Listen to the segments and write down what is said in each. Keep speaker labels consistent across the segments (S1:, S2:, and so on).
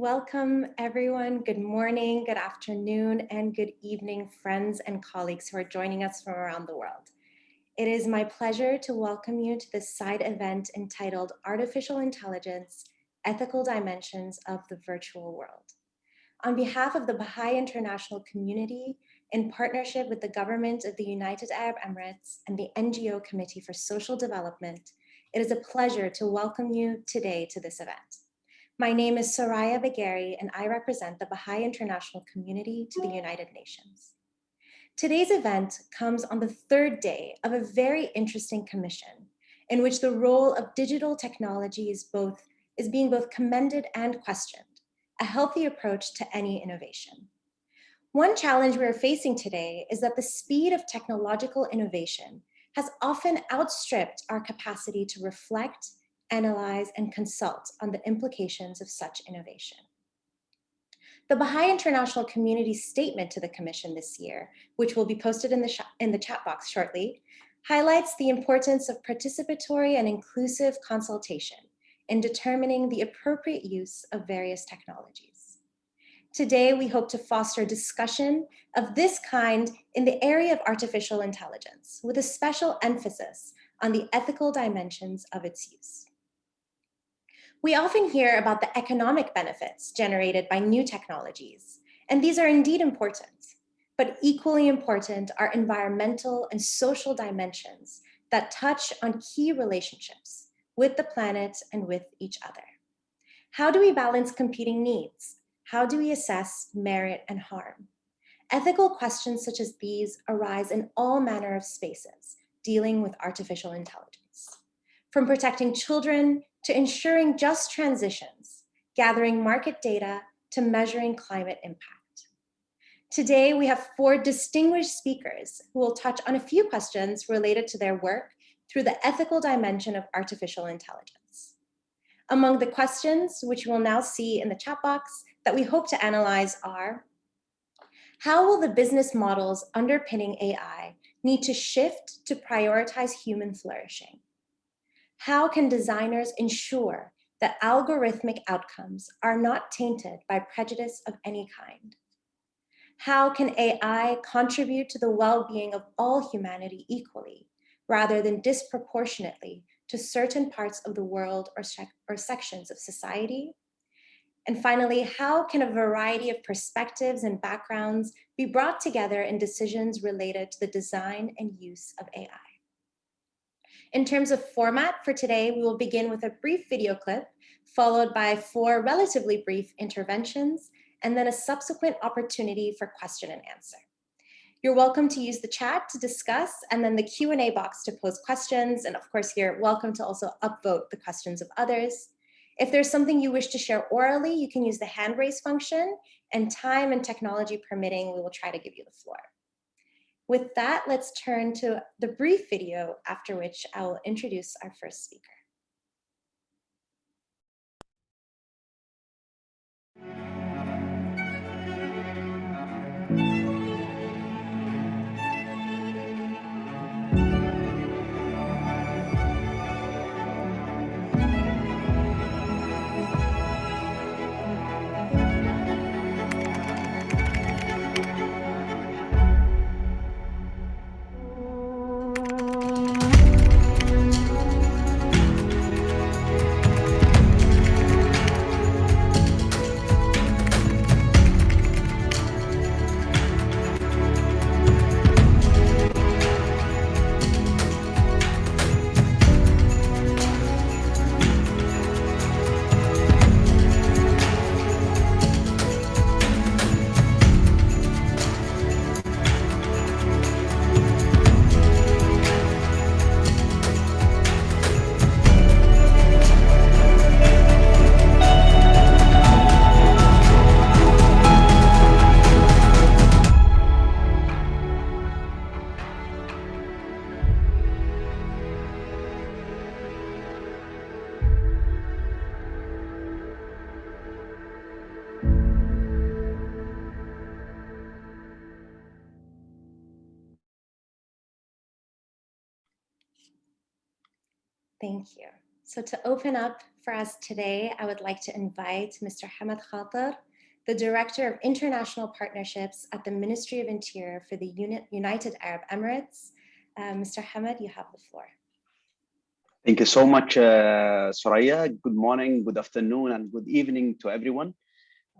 S1: Welcome everyone. Good morning, good afternoon, and good evening, friends and colleagues who are joining us from around the world. It is my pleasure to welcome you to this side event entitled Artificial Intelligence, Ethical Dimensions of the Virtual World. On behalf of the Baha'i International Community, in partnership with the government of the United Arab Emirates and the NGO Committee for Social Development, it is a pleasure to welcome you today to this event. My name is Soraya Bagheri, and I represent the Baha'i International Community to the United Nations. Today's event comes on the third day of a very interesting commission in which the role of digital technology is, both, is being both commended and questioned, a healthy approach to any innovation. One challenge we are facing today is that the speed of technological innovation has often outstripped our capacity to reflect analyze, and consult on the implications of such innovation. The Baha'i International Community statement to the Commission this year, which will be posted in the, in the chat box shortly, highlights the importance of participatory and inclusive consultation in determining the appropriate use of various technologies. Today, we hope to foster discussion of this kind in the area of artificial intelligence, with a special emphasis on the ethical dimensions of its use. We often hear about the economic benefits generated by new technologies, and these are indeed important, but equally important are environmental and social dimensions that touch on key relationships with the planet and with each other. How do we balance competing needs? How do we assess merit and harm? Ethical questions such as these arise in all manner of spaces dealing with artificial intelligence. From protecting children to ensuring just transitions, gathering market data to measuring climate impact. Today, we have four distinguished speakers who will touch on a few questions related to their work through the ethical dimension of artificial intelligence. Among the questions, which you will now see in the chat box, that we hope to analyze are, how will the business models underpinning AI need to shift to prioritize human flourishing? How can designers ensure that algorithmic outcomes are not tainted by prejudice of any kind? How can AI contribute to the well-being of all humanity equally, rather than disproportionately to certain parts of the world or, or sections of society? And finally, how can a variety of perspectives and backgrounds be brought together in decisions related to the design and use of AI? In terms of format for today, we will begin with a brief video clip, followed by four relatively brief interventions, and then a subsequent opportunity for question and answer. You're welcome to use the chat to discuss and then the Q&A box to pose questions. And of course, you're welcome to also upvote the questions of others. If there's something you wish to share orally, you can use the hand raise function and time and technology permitting, we will try to give you the floor. With that, let's turn to the brief video, after which I will introduce our first speaker. Thank you. So to open up for us today, I would like to invite Mr. Hamad Khater, the Director of International Partnerships at the Ministry of Interior for the United Arab Emirates. Uh, Mr. Hamad, you have the floor.
S2: Thank you so much, uh, Soraya. Good morning, good afternoon, and good evening to everyone.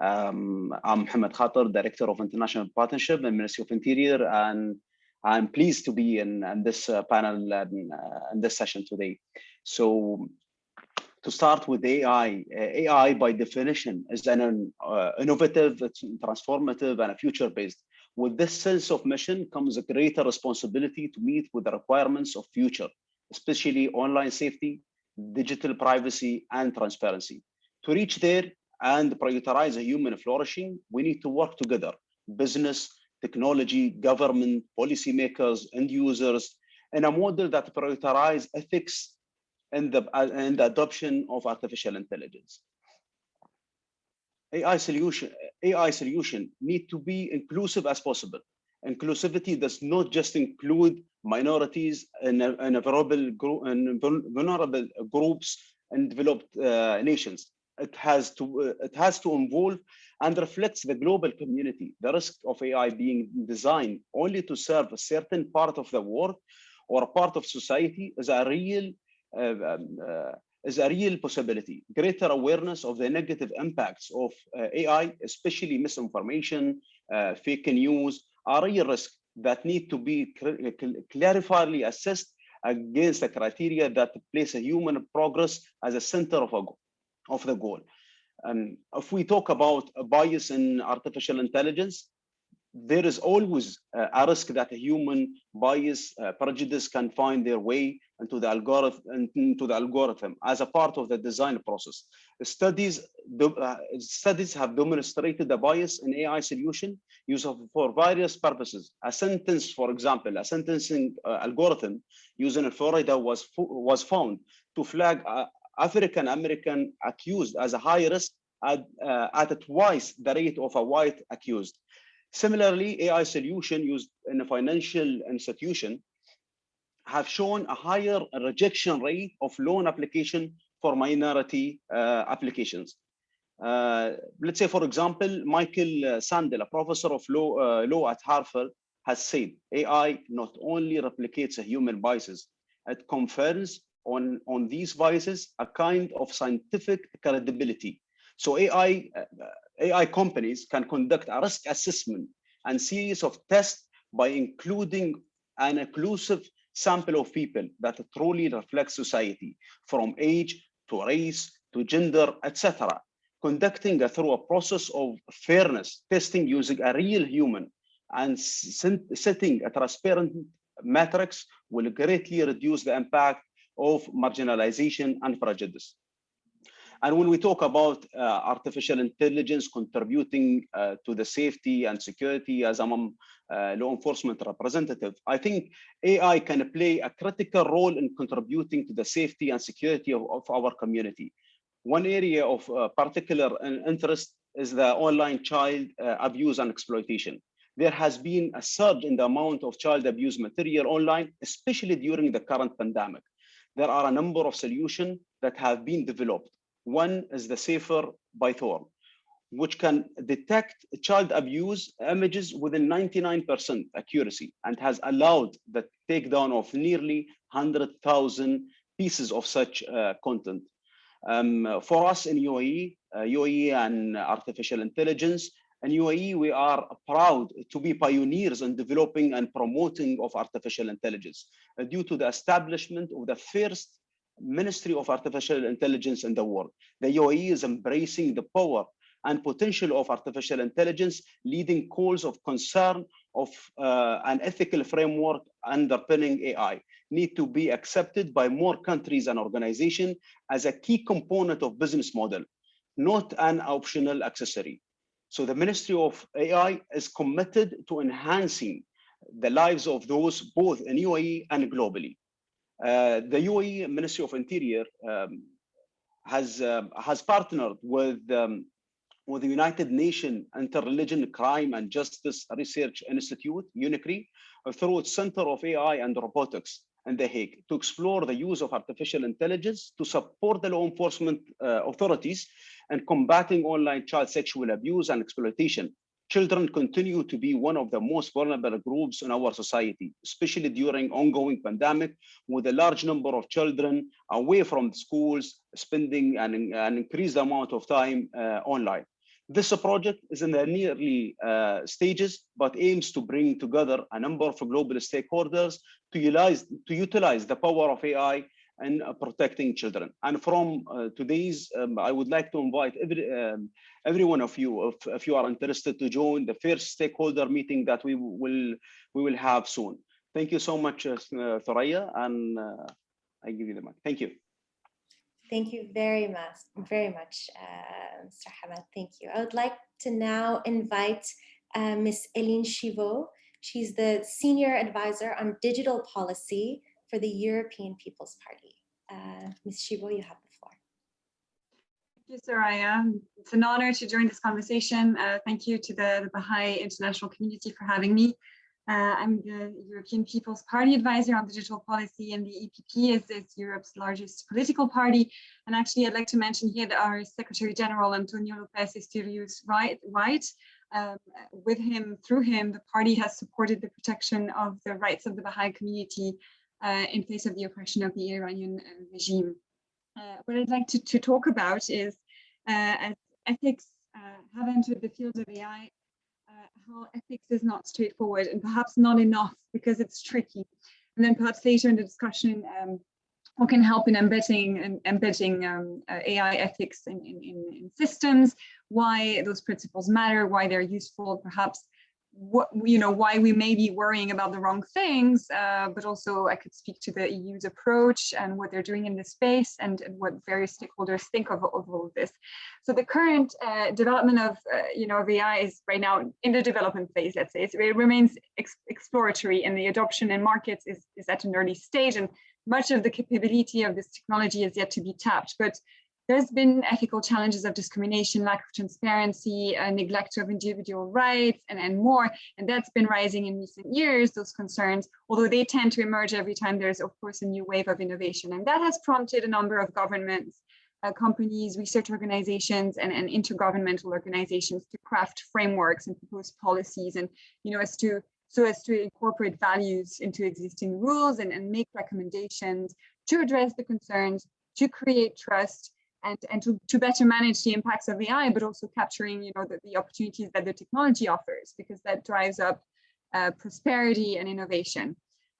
S2: Um, I'm Mohammed Khater, Director of International Partnership in Ministry of Interior, and I'm pleased to be in, in this uh, panel and uh, in this session today. So to start with AI, uh, AI by definition is an uh, innovative, transformative, and a future-based. With this sense of mission comes a greater responsibility to meet with the requirements of future especially online safety, digital privacy, and transparency. To reach there and prioritize a human flourishing, we need to work together, business, technology, government, policymakers, end users, and a model that prioritizes ethics and the, and the adoption of artificial intelligence. AI solution, AI solution need to be inclusive as possible inclusivity does not just include minorities and, and vulnerable, group, and vulnerable groups in developed uh, nations. It has to uh, it has to involve and reflects the global community. The risk of AI being designed only to serve a certain part of the world or a part of society is a real uh, um, uh, is a real possibility. Greater awareness of the negative impacts of uh, AI, especially misinformation, uh, fake news, are real risks that need to be clarifiedly assessed against the criteria that place a human progress as a center of, a, of the goal. And if we talk about a bias in artificial intelligence, there is always a risk that a human bias uh, prejudice can find their way into the algorithm into the algorithm as a part of the design process studies uh, studies have demonstrated the bias in ai solution used for various purposes a sentence for example a sentencing uh, algorithm using in florida was was found to flag uh, african american accused as a high risk at, uh, at twice the rate of a white accused Similarly, AI solution used in a financial institution have shown a higher rejection rate of loan application for minority uh, applications. Uh, let's say, for example, Michael Sandel, a professor of law, uh, law at Harvard, has said AI not only replicates human biases, it confers on, on these biases a kind of scientific credibility. So AI uh, AI companies can conduct a risk assessment and series of tests by including an inclusive sample of people that truly reflect society from age to race to gender, etc. Conducting a, through a process of fairness, testing using a real human and setting a transparent metrics will greatly reduce the impact of marginalization and prejudice. And when we talk about uh, artificial intelligence contributing uh, to the safety and security as a uh, law enforcement representative, I think AI can play a critical role in contributing to the safety and security of, of our community. One area of uh, particular interest is the online child uh, abuse and exploitation. There has been a surge in the amount of child abuse material online, especially during the current pandemic. There are a number of solutions that have been developed one is the Safer by Thorn, which can detect child abuse images within 99% accuracy and has allowed the takedown of nearly 100,000 pieces of such uh, content. Um, for us in UAE, uh, UAE and artificial intelligence, in UAE, we are proud to be pioneers in developing and promoting of artificial intelligence uh, due to the establishment of the first Ministry of Artificial Intelligence in the world. The UAE is embracing the power and potential of artificial intelligence, leading calls of concern of uh, an ethical framework underpinning AI need to be accepted by more countries and organizations as a key component of business model, not an optional accessory. So the Ministry of AI is committed to enhancing the lives of those both in UAE and globally. Uh, the UAE Ministry of Interior um, has uh, has partnered with um, with the United Nations Interregional Crime and Justice Research Institute, UNICRI, through its Center of AI and Robotics in The Hague to explore the use of artificial intelligence to support the law enforcement uh, authorities and combating online child sexual abuse and exploitation. Children continue to be one of the most vulnerable groups in our society, especially during ongoing pandemic, with a large number of children away from schools, spending an, an increased amount of time uh, online. This project is in the nearly uh, stages, but aims to bring together a number of global stakeholders to utilize, to utilize the power of AI in uh, protecting children. And from uh, today's, um, I would like to invite every, um, every one of you, if, if you are interested to join the first stakeholder meeting that we will, we will have soon. Thank you so much, uh, Thoraya, and uh, I give you the mic. Thank you.
S1: Thank you very much, very much, uh, Mr. Hamad. Thank you. I would like to now invite uh, Ms. Eline Chivot. She's the Senior Advisor on Digital Policy for the European People's Party. Uh, Ms. Chivot, you have the floor.
S3: Thank you, Soraya. It's an honor to join this conversation. Uh, thank you to the, the Baha'i international community for having me. Uh, I'm the European People's Party advisor on digital policy and the EPP is, is, Europe's largest political party. And actually, I'd like to mention here that our Secretary General, Antonio Lopez Isturiz, right, right um, with him, through him, the party has supported the protection of the rights of the Baha'i community in face of the oppression of the Iranian uh, regime. Uh, what I'd like to, to talk about is uh, as ethics have entered the field of AI, how ethics is not straightforward and perhaps not enough because it's tricky. And then perhaps later in the discussion, um, what can help in embedding and embedding um, uh, AI ethics in, in, in, systems, why those principles matter, why they're useful, perhaps what you know why we may be worrying about the wrong things uh, but also i could speak to the eu's approach and what they're doing in this space and, and what various stakeholders think of, of all of this. So the current uh, development of uh, you know of ai is right now in the development phase let's say. It remains ex exploratory and the adoption in markets is, is at an early stage and much of the capability of this technology is yet to be tapped. But there's been ethical challenges of discrimination, lack of transparency, uh, neglect of individual rights, and, and more. And that's been rising in recent years, those concerns, although they tend to emerge every time there's, of course, a new wave of innovation. And that has prompted a number of governments, uh, companies, research organizations, and, and intergovernmental organizations to craft frameworks and propose policies and, you know, as to so as to incorporate values into existing rules and, and make recommendations to address the concerns, to create trust, and, and to, to better manage the impacts of AI, but also capturing you know, the, the opportunities that the technology offers, because that drives up uh, prosperity and innovation.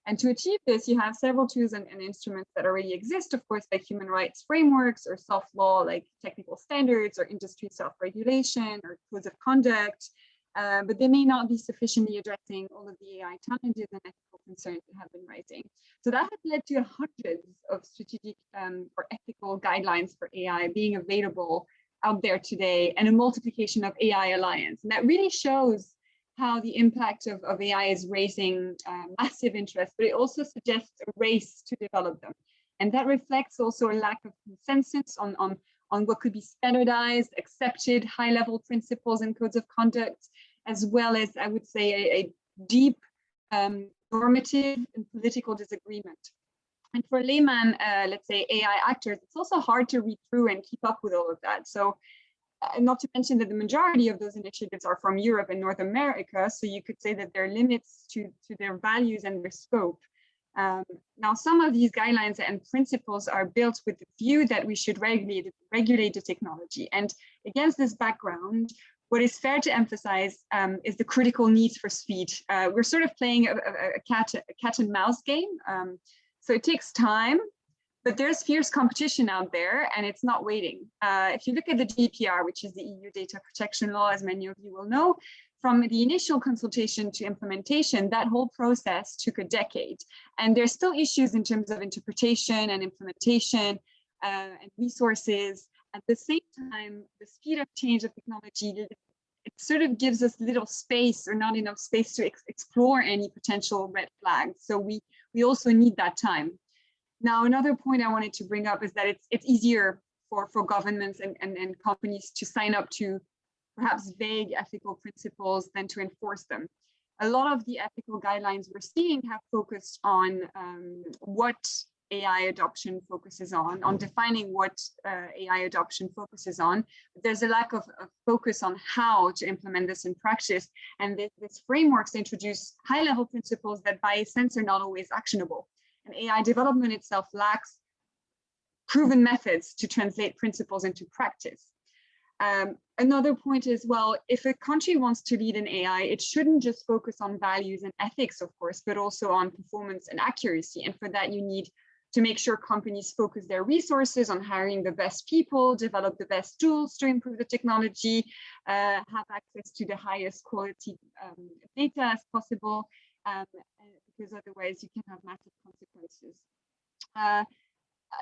S3: And to achieve this, you have several tools and, and, instruments that already exist, of course, like human rights frameworks or soft law, like technical standards or industry self-regulation or codes of conduct, uh, but they may not be sufficiently addressing all of the AI challenges and ethical concerns that have been rising. So that has led to hundreds of strategic um, or ethical guidelines for AI being available out there today and a multiplication of AI Alliance. And that really shows how the impact of, of AI is raising uh, massive interest, but it also suggests a race to develop them. And that reflects also a lack of consensus on, on on what could be standardized, accepted high-level principles and codes of conduct, as well as, I would say, a, a deep um, normative and political disagreement. And for layman, uh, let's say AI actors, it's also hard to read through and keep up with all of that. So uh, not to mention that the majority of those initiatives are from Europe and North America. So you could say that there are limits to, to their values and their scope. Um, now, some of these guidelines and principles are built with the view that we should regulate, regulate the technology. And against this background, what is fair to emphasize um, is the critical needs for speed. Uh, we're sort of playing a, a, a, cat, a cat and mouse game. Um, so it takes time, but there's fierce competition out there and it's not waiting. Uh, if you look at the GDPR, which is the EU data protection law, as many of you will know, from the initial consultation to implementation, that whole process took a decade. And there's still issues in terms of interpretation and implementation uh, and resources. At the same time, the speed of change of technology, it sort of gives us little space or not enough space to ex explore any potential red flags. So we, we also need that time. Now, another point I wanted to bring up is that it's, it's easier for, for governments and, and, and companies to sign up to perhaps vague ethical principles than to enforce them. a lot of the ethical guidelines we're seeing have focused on um, what AI adoption focuses on, on defining what uh, AI adoption focuses on. There's a lack of, of, focus on how to implement this in practice. And this, this frameworks introduce high level principles that by sense are not always actionable. And AI development itself lacks proven methods to translate principles into practice. Um, another point is, well, if a country wants to lead in AI, it shouldn't just focus on values and ethics, of course, but also on performance and accuracy. And for that, you need to make sure companies focus their resources on hiring the best people, develop the best tools to improve the technology, uh, have access to the highest quality um, data as possible, um, because otherwise you can have massive consequences. Uh,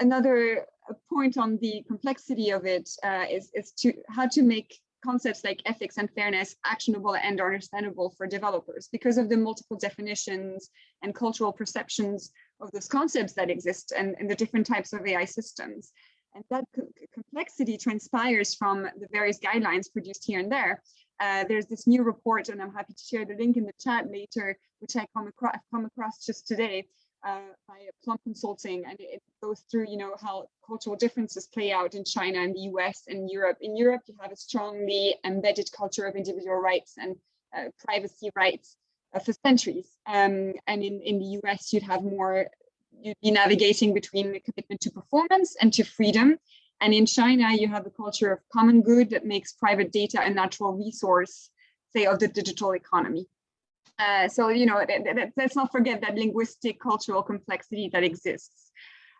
S3: another point on the complexity of it uh, is is to how to make concepts like ethics and fairness actionable and understandable for developers because of the multiple definitions and cultural perceptions of those concepts that exist and, and the different types of AI systems. And that co complexity transpires from the various guidelines produced here and there. Uh, there's this new report, and I'm happy to share the link in the chat later, which I come across, come across just today uh, by Plum Consulting, and it goes through, you know, how cultural differences play out in China and the US and Europe. In Europe, you have a strongly embedded culture of individual rights and uh, privacy rights for centuries. Um, and in, in the US, you'd have more, you'd be navigating between the commitment to performance and to freedom. And in China, you have a culture of common good that makes private data a natural resource, say, of the digital economy. Uh, so, you know, let's not forget that linguistic cultural complexity that exists.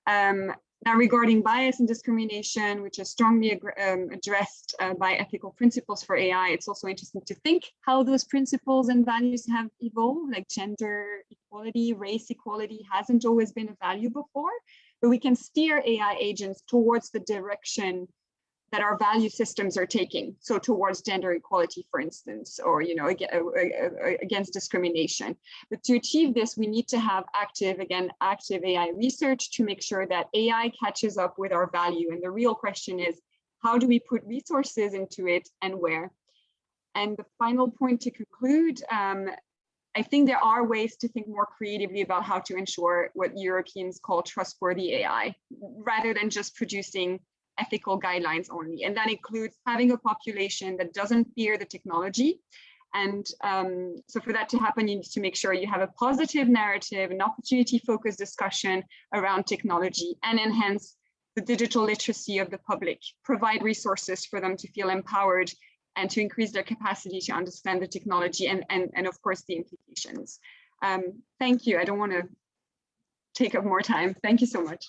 S3: Um, now, regarding bias and discrimination, which is strongly um, addressed uh, by ethical principles for AI, it's also interesting to think how those principles and values have evolved, like gender equality, race equality hasn't always been a value before, but we can steer AI agents towards the direction that our value systems are taking. So towards gender equality, for instance, or you know uh, uh, against discrimination. But to achieve this, we need to have active, again, active AI research to make sure that AI catches up with our value. And the real question is, how do we put resources into it and where? And the final point to conclude, um, I think there are ways to think more creatively about how to ensure what Europeans call trustworthy AI, rather than just producing ethical guidelines only. And that includes having a population that doesn't fear the technology. And um, so for that to happen, you need to make sure you have a positive narrative, an opportunity focused discussion around technology and enhance the digital literacy of the public, provide resources for them to feel empowered and to increase their capacity to understand the technology and, and, and of course the implications. Um, thank you. I don't want to take up more time. Thank you so much.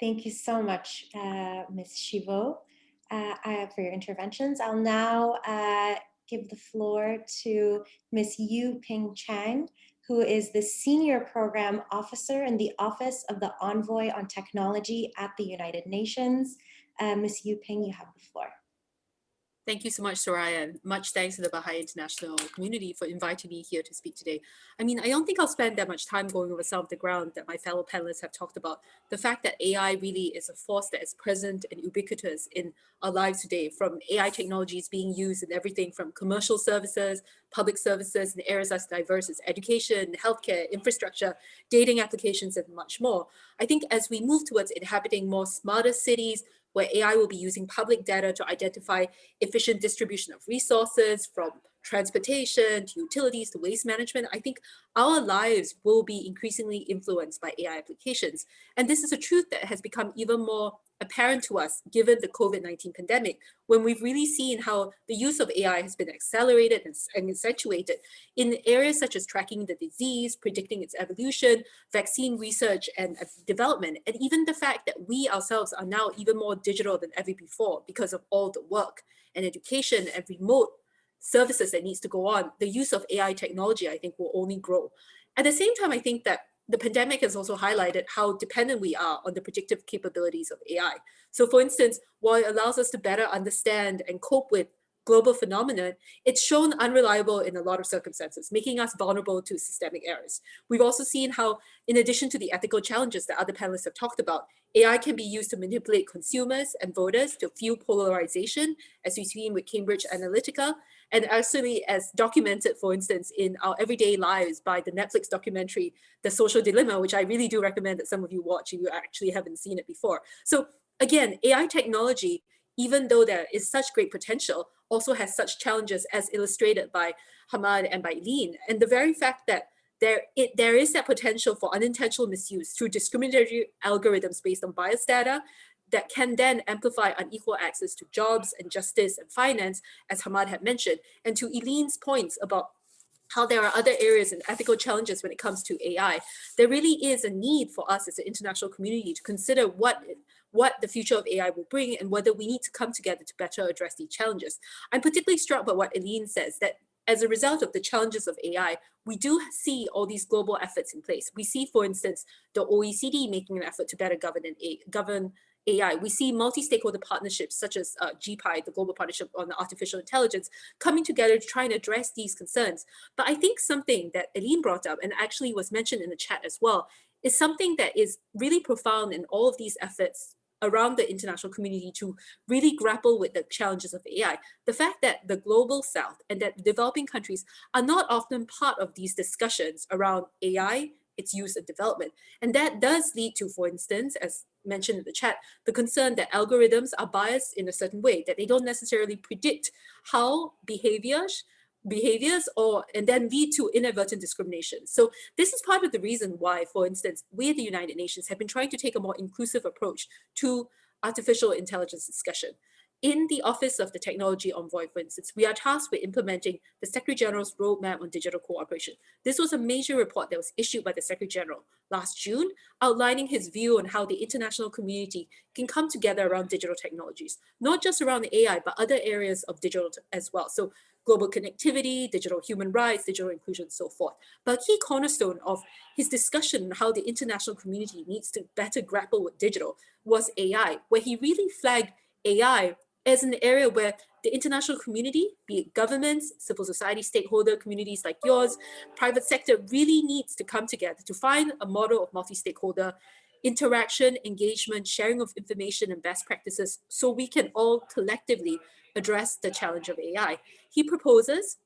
S1: Thank you so much, uh, Ms. Uh, uh, for your interventions. I'll now uh, give the floor to Ms. Yu Ping Chang, who is the Senior Program Officer in the Office of the Envoy on Technology at the United Nations. Uh, Ms. Yu Ping, you have the floor.
S4: Thank you so much, Soraya, and much thanks to the Baha'i International community for inviting me here to speak today. I mean, I don't think I'll spend that much time going over some of the ground that my fellow panelists have talked about. The fact that AI really is a force that is present and ubiquitous in our lives today, from AI technologies being used in everything from commercial services, public services, in areas as diverse as education, healthcare, infrastructure, dating applications, and much more. I think as we move towards inhabiting more smarter cities, where AI will be using public data to identify efficient distribution of resources from transportation to utilities to waste management, I think our lives will be increasingly influenced by AI applications. And this is a truth that has become even more apparent to us given the COVID-19 pandemic, when we've really seen how the use of AI has been accelerated and, and, accentuated in areas such as tracking the disease, predicting its evolution, vaccine research and uh, development, and even the fact that we ourselves are now even more digital than ever before because of all the work and education and remote services that needs to go on, the use of AI technology, I think, will only grow. At the same time, I think that the pandemic has also highlighted how dependent we are on the predictive capabilities of AI. So for instance, while it allows us to better understand and cope with global phenomenon, it's shown unreliable in a lot of circumstances, making us vulnerable to systemic errors. We've also seen how, in addition to the ethical challenges that other panelists have talked about, AI can be used to manipulate consumers and voters to fuel polarization, as we've seen with Cambridge Analytica, and actually as documented, for instance, in our everyday lives by the Netflix documentary, The Social Dilemma, which I really do recommend that some of you watch if you actually haven't seen it before. So again, AI technology, even though there is such great potential, also has such challenges as illustrated by Hamad and by Lean. And the very fact that there, it, there is that potential for unintentional misuse through discriminatory algorithms based on bias data that can then amplify unequal access to jobs and justice and finance, as Hamad had mentioned, and to Eileen's points about how there are other areas and ethical challenges when it comes to AI, there really is a need for us as an international community to consider what what the future of AI will bring and whether we need to come together to better address these challenges. I'm particularly struck by what Eileen says, that as a result of the challenges of AI, we do see all these global efforts in place. We see, for instance, the OECD making an effort to better govern, govern AI. We see multi-stakeholder partnerships such as uh, GPI, the Global Partnership on Artificial Intelligence, coming together to try and address these concerns. But I think something that Eileen brought up and actually was mentioned in the chat as well is something that is really profound in all of these efforts around the international community to really grapple with the challenges of AI. The fact that the global south and that developing countries are not often part of these discussions around AI, its use and development. And that does lead to, for instance, as mentioned in the chat, the concern that algorithms are biased in a certain way, that they don't necessarily predict how behaviors behaviors or and then lead to inadvertent discrimination. So this is part of the reason why, for instance, we at the United Nations have been trying to take a more inclusive approach to artificial intelligence discussion. In the Office of the Technology Envoy, for instance, we are tasked with implementing the Secretary General's Roadmap on Digital Cooperation. This was a major report that was issued by the Secretary General last June, outlining his view on how the international community can come together around digital technologies, not just around AI, but other areas of digital as well. So global connectivity, digital human rights, digital inclusion, so forth. But a key cornerstone of his discussion on how the international community needs to better grapple with digital was AI, where he really flagged AI as an area where the international community, be it governments, civil society stakeholder communities like yours, private sector really needs to come together to find a model of multi-stakeholder interaction, engagement, sharing of information and best practices so we can all collectively address the challenge of AI. He proposes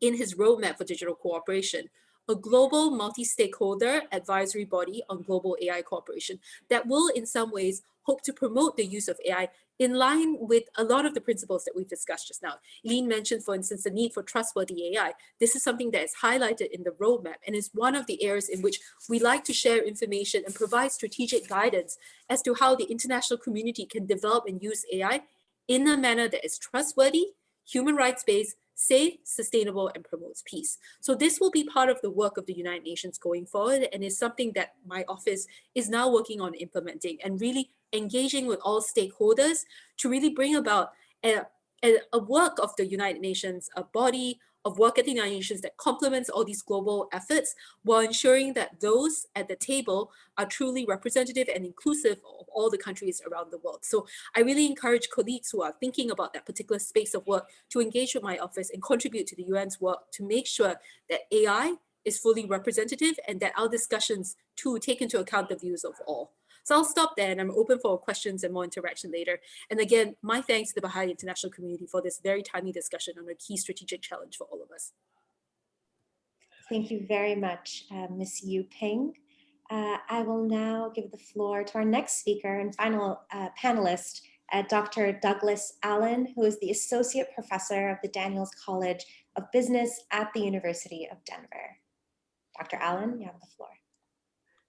S4: in his roadmap for digital cooperation, a global multi-stakeholder advisory body on global AI cooperation that will in some ways hope to promote the use of AI in line with a lot of the principles that we've discussed just now. Lean mentioned, for instance, the need for trustworthy AI. This is something that is highlighted in the roadmap and is one of the areas in which we like to share information and provide strategic guidance as to how the international community can develop and use AI in a manner that is trustworthy, human rights-based, safe, sustainable, and promotes peace. So this will be part of the work of the United Nations going forward and is something that my office is now working on implementing and really engaging with all stakeholders to really bring about a, a, a work of the United Nations, a body of work at the United Nations that complements all these global efforts while ensuring that those at the table are truly representative and inclusive of all the countries around the world. So I really encourage colleagues who are thinking about that particular space of work to engage with my office and contribute to the UN's work to make sure that AI is fully representative and that our discussions too take into account the views of all. So I'll stop there and I'm open for questions and more interaction later. And again, my thanks to the Baha'i international community for this very timely discussion on a key strategic challenge for all of us.
S1: Thank you very much, uh, Ms. Yu Ping. Uh, I will now give the floor to our next speaker and final uh, panelist, uh, Dr. Douglas Allen, who is the Associate Professor of the Daniels College of Business at the University of Denver. Dr. Allen, you have the floor.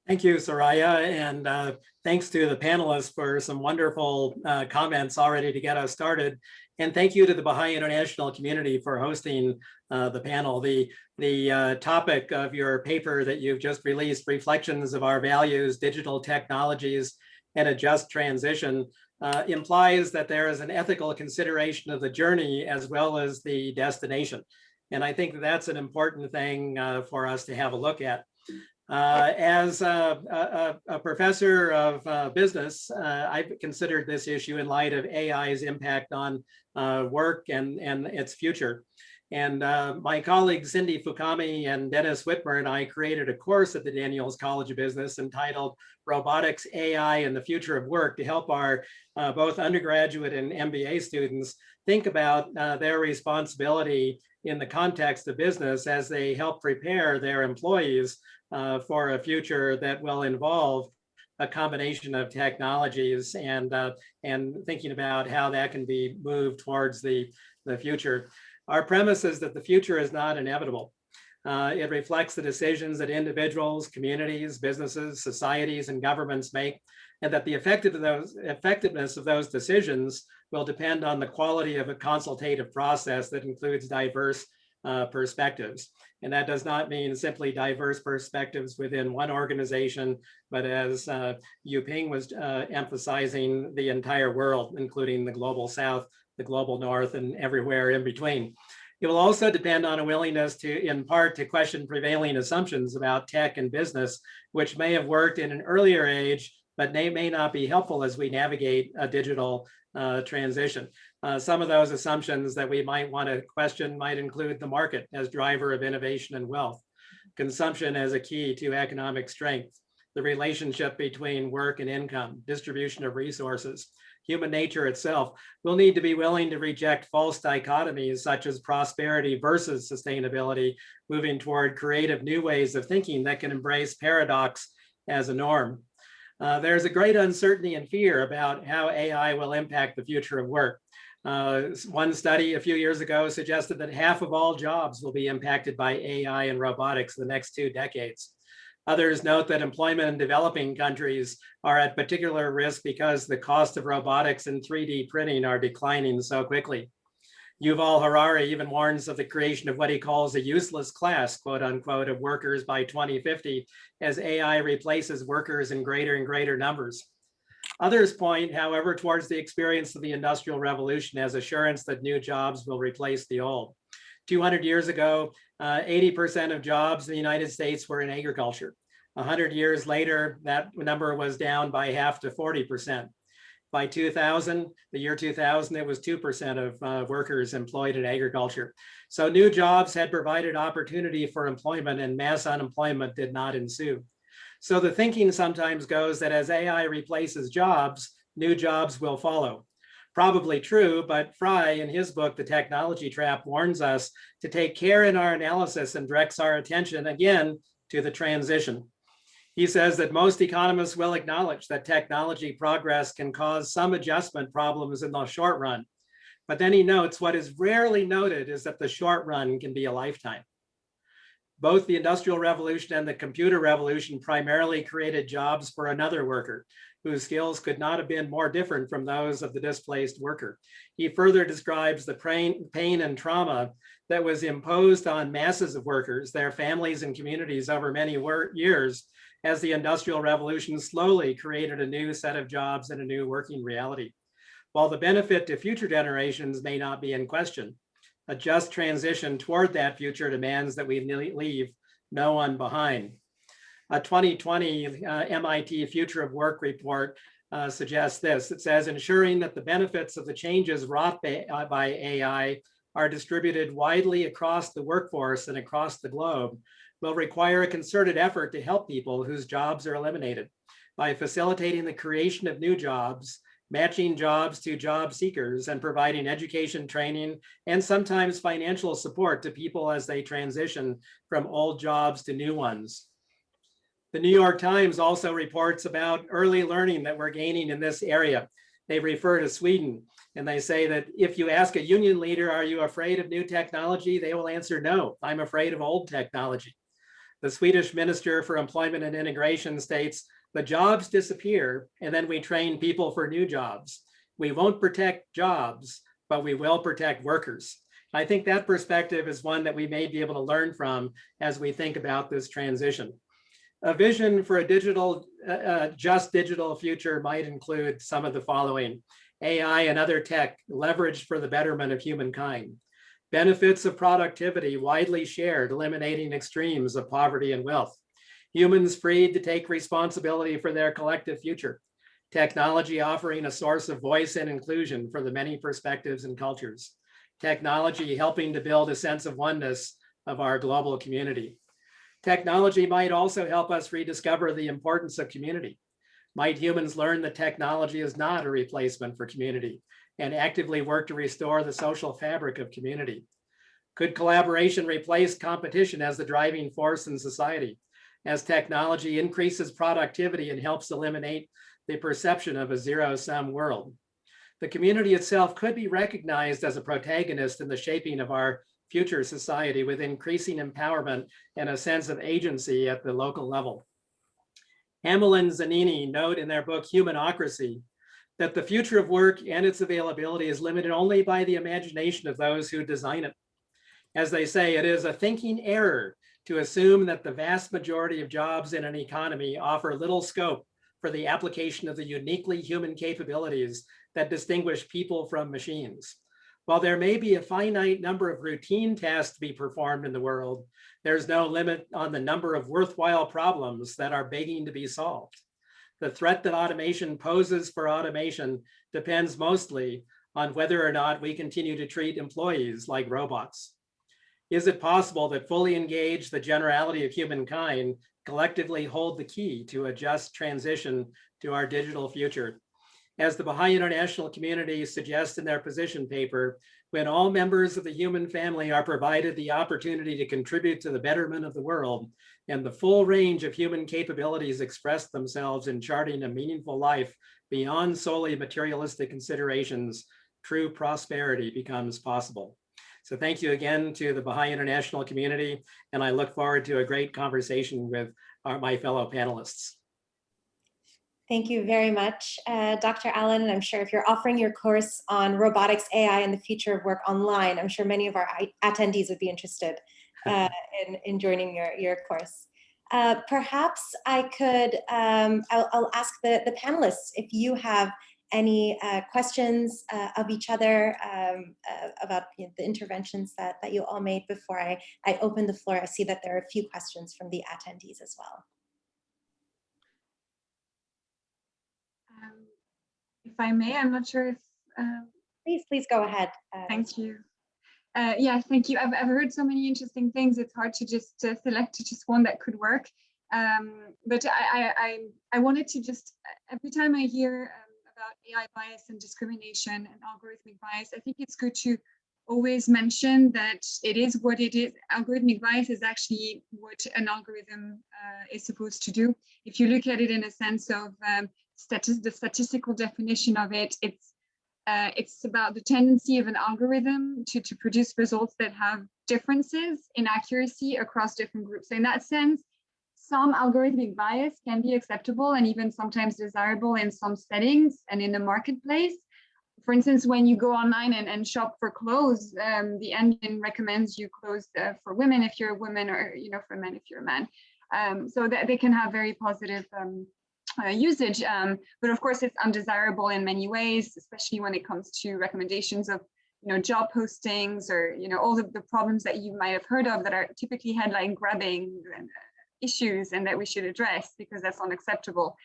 S5: Thank you, Soraya, and uh, thanks to the panelists for some wonderful uh, comments already to get us started. And thank you to the Baha'i International community for hosting uh, the panel. The, the uh, topic of your paper that you've just released, Reflections of Our Values, Digital Technologies, and a Just Transition, uh, implies that there is an ethical consideration of the journey as well as the destination. And I think that's an important thing uh, for us to have a look at. Uh, as a, a, a, professor of uh, business, uh, I've considered this issue in light of AI's impact on uh, work and, and its future. And uh, my colleagues Cindy Fukami and Dennis Wittmer and I created a course at the Daniels College of Business entitled Robotics, AI, and the Future of Work to help our uh, both undergraduate and MBA students think about their responsibility in the context of business as they help prepare their employees uh, for a future that will involve a combination of technologies and uh, and thinking about how that can be moved towards the, the future. Our premise is that the future is not inevitable. Uh, it reflects the decisions that individuals, communities, businesses, societies, and governments make, and that the effective effectiveness of those decisions will depend on the quality of a consultative process that includes diverse uh, perspectives. And that does not mean simply diverse perspectives within one organization, but as uh, Yuping was uh, emphasizing, the entire world, including the global south, the global north, and everywhere in between. It will also depend on a willingness to, in part, to question prevailing assumptions about tech and business, which may have worked in an earlier age, but may, may not be helpful as we navigate a digital uh, transition. Uh, some of those assumptions that we might want to question might include the market as driver of innovation and wealth, consumption as a key to economic strength, the relationship between work and income, distribution of resources, human nature itself. We'll need to be willing to reject false dichotomies such as prosperity versus sustainability, moving toward creative new ways of thinking that can embrace paradox as a norm. Uh, there's a great uncertainty and fear about how AI will impact the future of work. Uh, one study a few years ago suggested that half of all jobs will be impacted by AI and robotics in the next two decades. Others note that employment in developing countries are at particular risk because the cost of robotics and 3D printing are declining so quickly. Yuval Harari even warns of the creation of what he calls a useless class, quote unquote, of workers by 2050 as AI replaces workers in greater and greater numbers. Others point, however, towards the experience of the Industrial Revolution as assurance that new jobs will replace the old. 200 years ago, 80% uh, of jobs in the United States were in agriculture. 100 years later, that number was down by half to 40%. By 2000, the year 2000, it was 2% of uh, workers employed in agriculture. So new jobs had provided opportunity for employment and mass unemployment did not ensue. So the thinking sometimes goes that as AI replaces jobs, new jobs will follow. Probably true, but Frey in his book, The Technology Trap, warns us to take care in our analysis and directs our attention again to the transition. He says that most economists will acknowledge that technology progress can cause some adjustment problems in the short run. But then he notes what is rarely noted is that the short run can be a lifetime. Both the Industrial Revolution and the Computer Revolution primarily created jobs for another worker whose skills could not have been more different from those of the displaced worker. He further describes the pain, and trauma that was imposed on masses of workers, their families and communities over many years as the Industrial Revolution slowly created a new set of jobs and a new working reality. While the benefit to future generations may not be in question, a just transition toward that future demands that we leave no one behind. A 2020 uh, MIT Future of Work report uh, suggests this. It says ensuring that the benefits of the changes wrought by, uh, by AI are distributed widely across the workforce and across the globe will require a concerted effort to help people whose jobs are eliminated by facilitating the creation of new jobs, matching jobs to job seekers and providing education training and sometimes financial support to people as they transition from old jobs to new ones. The New York Times also reports about early learning that we're gaining in this area. They refer to Sweden and they say that if you ask a union leader, are you afraid of new technology? They will answer, no, I'm afraid of old technology. The Swedish Minister for Employment and Integration states, the jobs disappear and then we train people for new jobs. We won't protect jobs, but we will protect workers. I think that perspective is one that we may be able to learn from as we think about this transition. A vision for a digital, uh, uh just digital future might include some of the following. AI and other tech leveraged for the betterment of humankind. Benefits of productivity widely shared, eliminating extremes of poverty and wealth. Humans freed to take responsibility for their collective future. Technology offering a source of voice and inclusion for the many perspectives and cultures. technology helping to build a sense of oneness of our global community. Technology might also help us rediscover the importance of community. Might humans learn that technology is not a replacement for community and actively work to restore the social fabric of community? Could collaboration replace competition as the driving force in society? As technology increases productivity and helps eliminate the perception of a zero-sum world. The community itself could be recognized as a protagonist in the shaping of our future society with increasing empowerment and a sense of agency at the local level. Hamel and Zanini note in their book Humanocracy that the future of work and its availability is limited only by the imagination of those who design it. As they say, it is a thinking error to assume that the vast majority of jobs in an economy offer little scope for the application of the uniquely human capabilities that distinguish people from machines. While there may be a finite number of routine tasks to be performed in the world, there's no limit on the number of worthwhile problems that are begging to be solved. The threat that automation poses for automation depends mostly on whether or not we continue to treat employees like robots. Is it possible that fully engaged the generality of humankind collectively hold the key to a just transition to our digital future? As the Baha'i International Community suggests in their position paper, when all members of the human family are provided the opportunity to contribute to the betterment of the world and the full range of human capabilities express themselves in charting a meaningful life beyond solely materialistic considerations, true prosperity becomes possible. So thank you again to the Baha'i International Community, and I look forward to a great conversation with our, my fellow panelists.
S1: Thank you very much, uh, Dr. Allen. And I'm sure if you're offering your course on robotics, AI, and the future of work online, I'm sure many of our attendees would be interested uh, in, in joining your, your course. Uh, perhaps I could, um, I'll, I'll, ask the, the panelists if you have any uh, questions uh, of each other um, uh, about you know, the interventions that, that you all made before I, I open the floor. I see that there are a few questions from the attendees as well.
S3: Um, if I may, I'm not sure if. Um,
S1: please, please go ahead.
S3: Uh, thank you. Uh, yeah, thank you. I've, I've heard so many interesting things. It's hard to just uh, select just one that could work. Um, but I, I, I, wanted to just, every time I hear um, AI bias and discrimination and algorithmic bias, I think it's good to always mention that it is what it is. Algorithmic bias is actually what an algorithm uh, is supposed to do. If you look at it in a sense of um, the statistical definition of it, it's uh, it's about the tendency of an algorithm to, to produce results that have differences in accuracy across different groups. So in that sense, some algorithmic bias can be acceptable and even sometimes desirable in some settings and in the marketplace. For instance, when you go online and, and shop for clothes, um, the engine recommends you clothes uh, for women if you're a woman or you know for men if you're a man. Um, so that they can have very positive um, uh, usage. Um, but of course, it's undesirable in many ways, especially when it comes to recommendations of you know, job postings or, you know, all the, the problems that you might have heard of that are typically headline grabbing uh, issues and that we should address because that's unacceptable.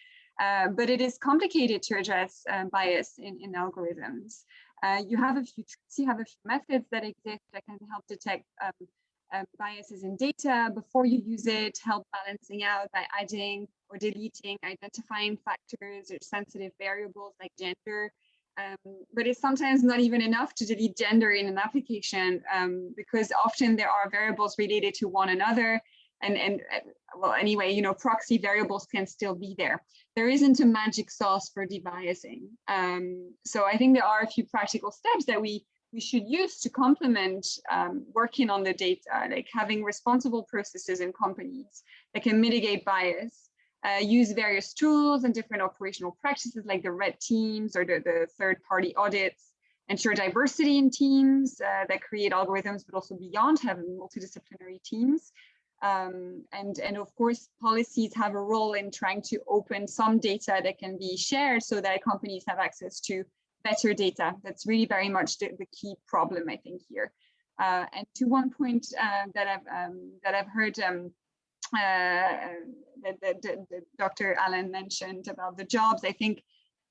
S3: Uh, but it is complicated to address um, bias in, in algorithms. Uh, you have a few you have a few methods that exist that can help detect um, um, biases in data before you use it, help balancing out by adding or deleting, identifying factors or sensitive variables like gender. Um, but it's sometimes not even enough to delete gender in an application um, because often there are variables related to one another and, and uh, well, anyway, you know, proxy variables can still be there. There isn't a magic sauce for debiasing. Um, so I think there are a few practical steps that we we should use to complement um, working on the data, like having responsible processes in companies that can mitigate bias, uh, use various tools and different operational practices like the red teams or the, the third party audits, ensure diversity in teams uh, that create algorithms, but also beyond having multidisciplinary teams. Um, and, and of course, policies have a role in trying to open some data that can be shared so that companies have access to better data. That's really very much the, the key problem, I think, here. Uh, and to one point uh, that I've um, that I've heard um, uh, that, that, that, Dr. Allen mentioned about the jobs, I think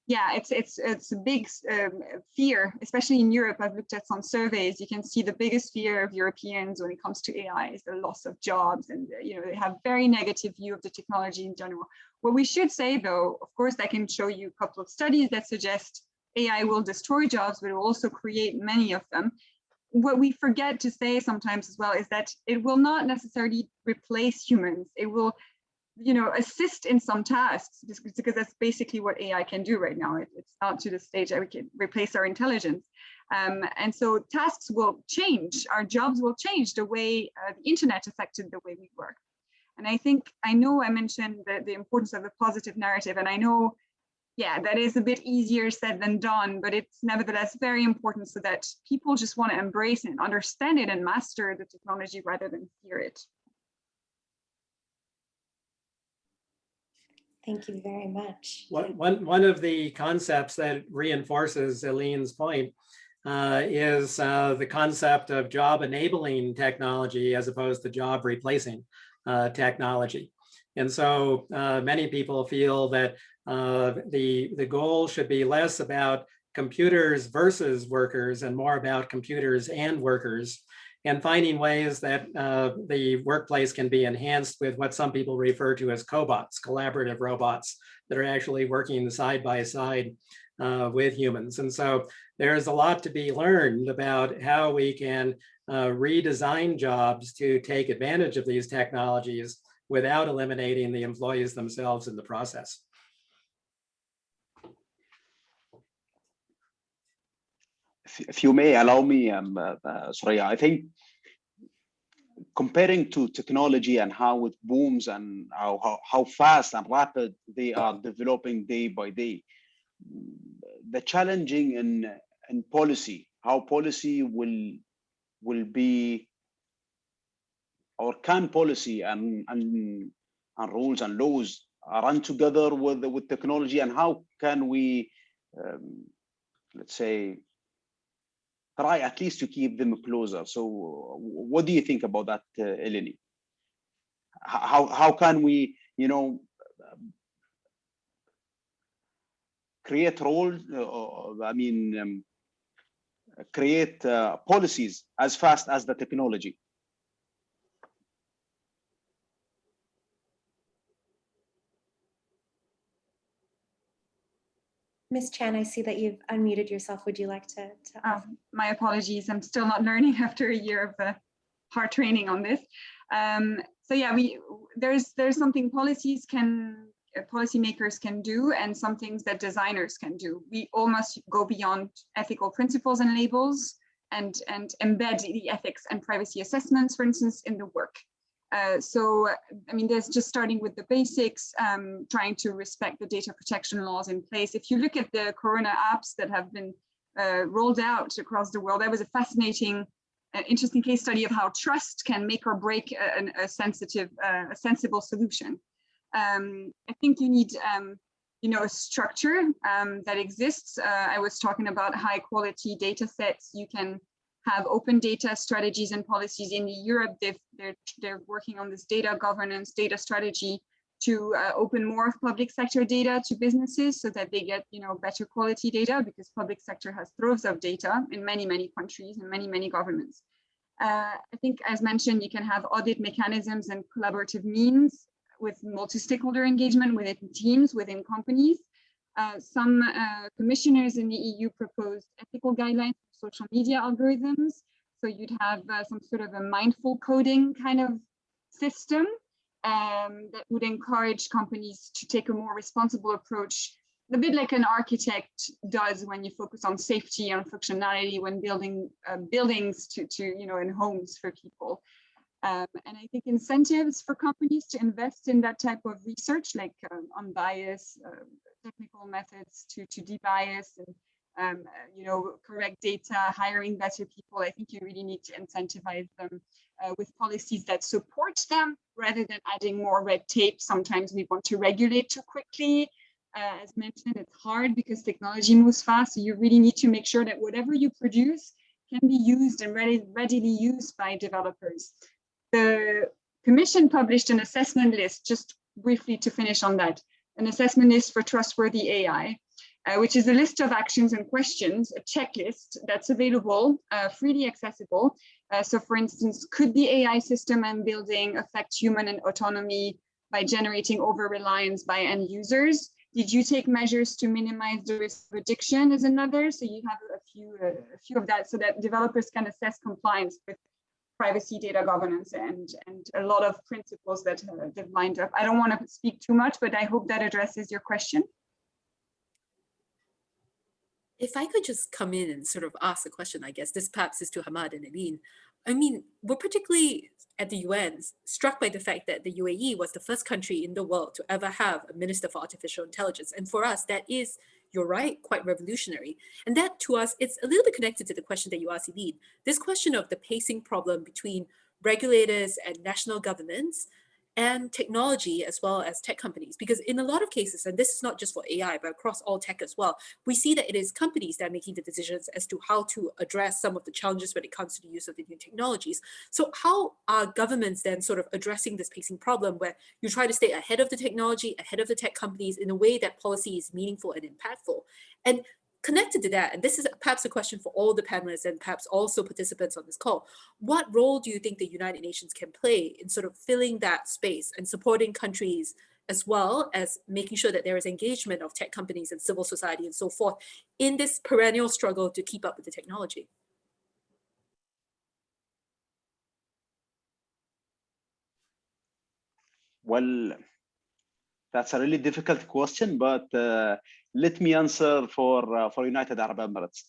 S3: yeah, it's it's it's a big um, fear, especially in Europe. I've looked at some surveys. You can see the biggest fear of Europeans when it comes to AI is the loss of jobs, and uh, you know they have very negative view of the technology in general. What we should say, though, of course, I can show you a couple of studies that suggest AI will destroy jobs, but it will also create many of them. What we forget to say sometimes as well is that it will not necessarily replace humans. It will you know, assist in some tasks because that's basically what AI can do right now. It, it's not to the stage that we can replace our intelligence. Um, and so tasks will change, our jobs will change the way uh, the internet affected the way we work. And I think, I know I mentioned the, the importance of the positive narrative and I know, yeah, that is a bit easier said than done, but it's nevertheless very important so that people just want to embrace and understand it and master the technology rather than fear it.
S1: Thank you very much.
S5: One, one, one of the concepts that reinforces Eline's point uh, is uh, the concept of job enabling technology as opposed to job replacing uh, technology. And so uh, many people feel that uh, the, the goal should be less about computers versus workers and more about computers and workers and finding ways that uh, the workplace can be enhanced with what some people refer to as cobots, collaborative robots that are actually working side by side uh, with humans. And so there's a lot to be learned about how we can uh, redesign jobs to take advantage of these technologies without eliminating the employees themselves in the process.
S2: If you may allow me, um, uh, uh, Soraya, I think comparing to technology and how it booms and how, how, how fast and rapid they are developing day by day, the challenging in, in policy, how policy will, will be or can policy and, and, and rules and laws run together with, with technology and how can we, um, let's say, try at least to keep them closer. So what do you think about that, uh, Eleni? How, how can we, you know, create role, uh, I mean, um, create uh, policies as fast as the technology?
S1: Ms. Chan, I see that you've unmuted yourself. Would you like to? to
S3: oh, my apologies. I'm still not learning after a year of uh, hard training on this. Um, so yeah, we there's there's something policies can uh, policymakers can do and some things that designers can do. We all must go beyond ethical principles and labels and and embed the ethics and privacy assessments, for instance, in the work. Uh, so, I mean, there's just starting with the basics, um, trying to respect the data protection laws in place. If you look at the Corona apps that have been uh, rolled out across the world, that was a fascinating, uh, interesting case study of how trust can make or break a, a sensitive, uh, a sensible solution. Um, I think you need, um, you know, a structure um, that exists. Uh, I was talking about high quality data sets. You can have open data strategies and policies in Europe. They've, they're, they're working on this data governance, data strategy to uh, open more of public sector data to businesses so that they get you know better quality data because public sector has troves of data in many many countries and many many governments uh, i think as mentioned you can have audit mechanisms and collaborative means with multi-stakeholder engagement within teams within companies uh, some uh, commissioners in the eu proposed ethical guidelines social media algorithms. So you'd have uh, some sort of a mindful coding kind of system um, that would encourage companies to take a more responsible approach, a bit like an architect does when you focus on safety and functionality when building uh, buildings to, to, you know, in homes for people. Um, and I think incentives for companies to invest in that type of research, like um, unbiased uh, technical methods to, to debias and um, you know, correct data, hiring better people. I think you really need to incentivize them uh, with policies that support them rather than adding more red tape. Sometimes we want to regulate too quickly. Uh, as mentioned, it's hard because technology moves fast. So you really need to make sure that whatever you produce can be used and ready, readily used by developers. The Commission published an assessment list, just briefly to finish on that, an assessment list for trustworthy AI. Uh, which is a list of actions and questions, a checklist that's available, uh, freely accessible. Uh, so for instance, could the AI system I'm building affect human and autonomy by generating over-reliance by end users? Did you take measures to minimize the risk of addiction as another? So you have a few, a few of that so that developers can assess compliance with privacy data governance and, and a lot of principles that uh, they've lined up. I don't want to speak too much, but I hope that addresses your question.
S4: If I could just come in and sort of ask a question, I guess this perhaps is to Hamad and Eline. I mean, we're particularly at the UN struck by the fact that the UAE was the first country in the world to ever have a Minister for Artificial Intelligence. And for us, that is, you're right, quite revolutionary. And that to us, it's a little bit connected to the question that you asked, Eileen. This question of the pacing problem between regulators and national governments and technology as well as tech companies. Because in a lot of cases, and this is not just for AI, but across all tech as well, we see that it is companies that are making the decisions as to how to address some of the challenges when it comes to the use of the new technologies. So how are governments then sort of addressing this pacing problem where you try to stay ahead of the technology, ahead of the tech companies in a way that policy is meaningful and impactful? And connected to that, and this is perhaps a question for all the panelists and perhaps also participants on this call, what role do you think the United Nations can play in sort of filling that space and supporting countries as well as making sure that there is engagement of tech companies and civil society and so forth in this perennial struggle to keep up with the technology?
S2: Well, that's a really difficult question, but uh, let me answer for uh, for United Arab Emirates.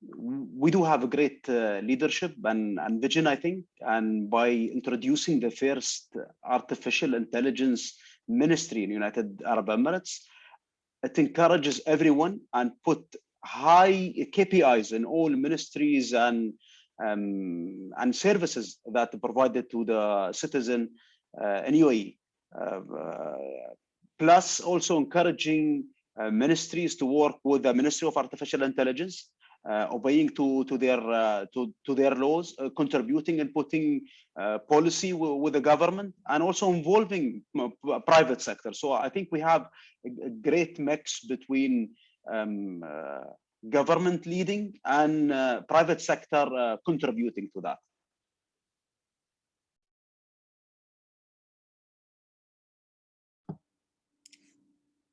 S2: We do have a great uh, leadership and, and vision, I think, and by introducing the first artificial intelligence ministry in United Arab Emirates, it encourages everyone and put high KPIs in all ministries and um, and services that provided to the citizen uh, in UAE. Uh, plus also encouraging uh, ministries to work with the Ministry of Artificial Intelligence, uh, obeying to to their uh, to to their laws, uh, contributing and putting uh, policy with the government, and also involving private sector. So I think we have a, a great mix between um, government leading and private sector contributing to that.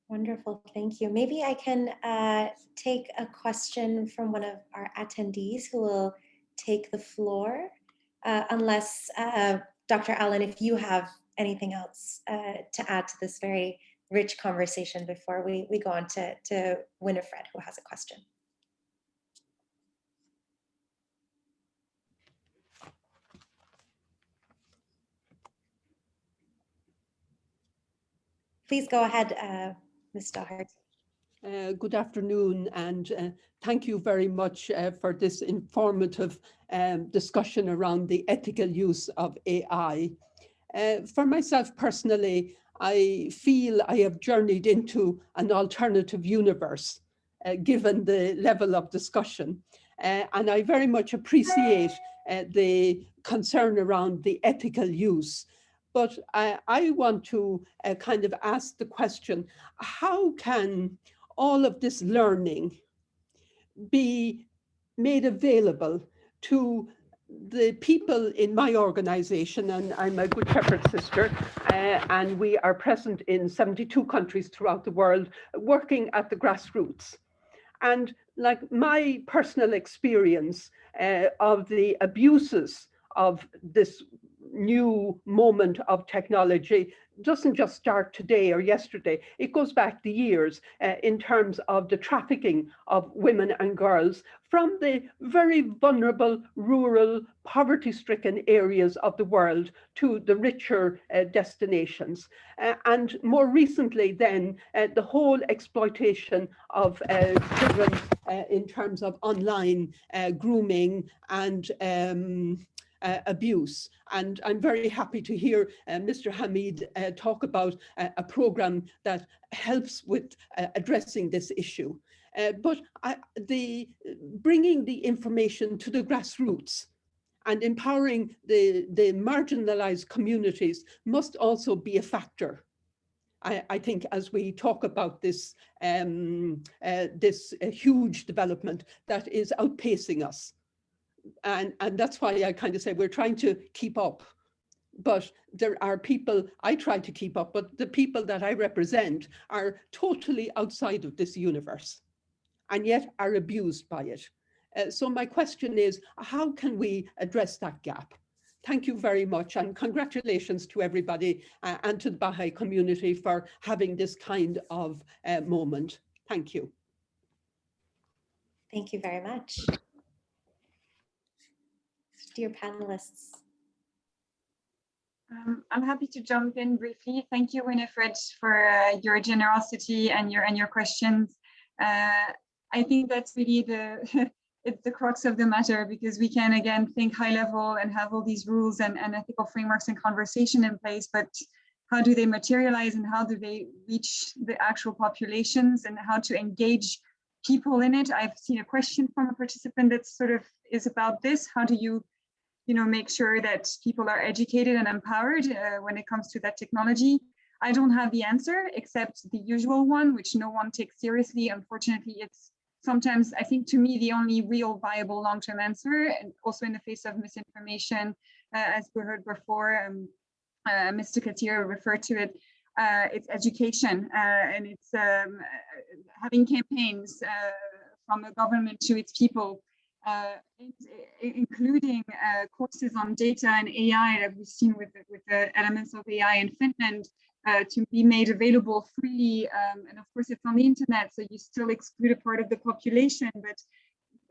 S1: Wonderful, thank you. Maybe I can uh, take a question from one of our attendees who will take the floor, uh, unless uh, Dr. Allen, if you have anything else uh, to add to this very rich conversation before we, we go on to, to Winifred, who has a question. Please go ahead, uh, Ms. Doherty.
S6: Uh, good afternoon and uh, thank you very much uh, for this informative um, discussion around the ethical use of AI. Uh, for myself personally, I feel I have journeyed into an alternative universe uh, given the level of discussion. Uh, and I very much appreciate the concern around the ethical use but I, I want to uh, kind of ask the question, how can all of this learning be made available to the people in my organization, and I'm a Good Shepherd sister, uh, and we are present in 72 countries throughout the world, working at the grassroots. And like my personal experience uh, of the abuses of this new moment of technology doesn't just start today or yesterday. It goes back the years uh, in terms of the trafficking of women and girls from the very vulnerable, rural, poverty-stricken areas of the world to the richer uh, destinations. Uh, and more recently then, uh, the whole exploitation of uh, children uh, in terms of online grooming and um, uh, abuse. And I'm very happy to hear uh, Mr. Hamid uh, talk about uh, a program that helps with uh, addressing this issue. Uh, but I, the bringing the information to the grassroots and empowering the, the marginalized communities must also be a factor. I, I think as we talk about this, um, this huge development that is outpacing us. And, and that's why I kind of say we're trying to keep up. But there are people, I try to keep up, but the people that I represent are totally outside of this universe and yet are abused by it. Uh, so my question is, how can we address that gap? Thank you very much and congratulations to everybody uh, and to the Baha'i community for having this kind of uh, moment. Thank you.
S1: Thank you very much. Dear panelists,
S3: Um, I'm happy to jump in briefly. Thank you, Winifred, for uh, your generosity and your and your questions. Uh, I think that's really the it's the crux of the matter because we can again think high level and have all these rules and, and ethical frameworks and conversation in place, but how do they materialize and how do they reach the actual populations and how to engage people in it? I've seen a question from a participant that sort of is about this. How do you you know, make sure that people are educated and empowered uh, when it comes to that technology. I don't have the answer except the usual one, which no one takes seriously. Unfortunately, it's sometimes, I think to me, the only real viable long-term answer, and also in the face of misinformation, uh, as we heard before, um, uh, Mr. Katir referred to it, uh, it's education uh, and it's um, having campaigns uh, from the government to its people uh, including uh, courses on data and AI that we've seen with, with the elements of AI in Finland uh, to be made available freely. Um, and of course, it's on the internet, so you still exclude a part of the population, but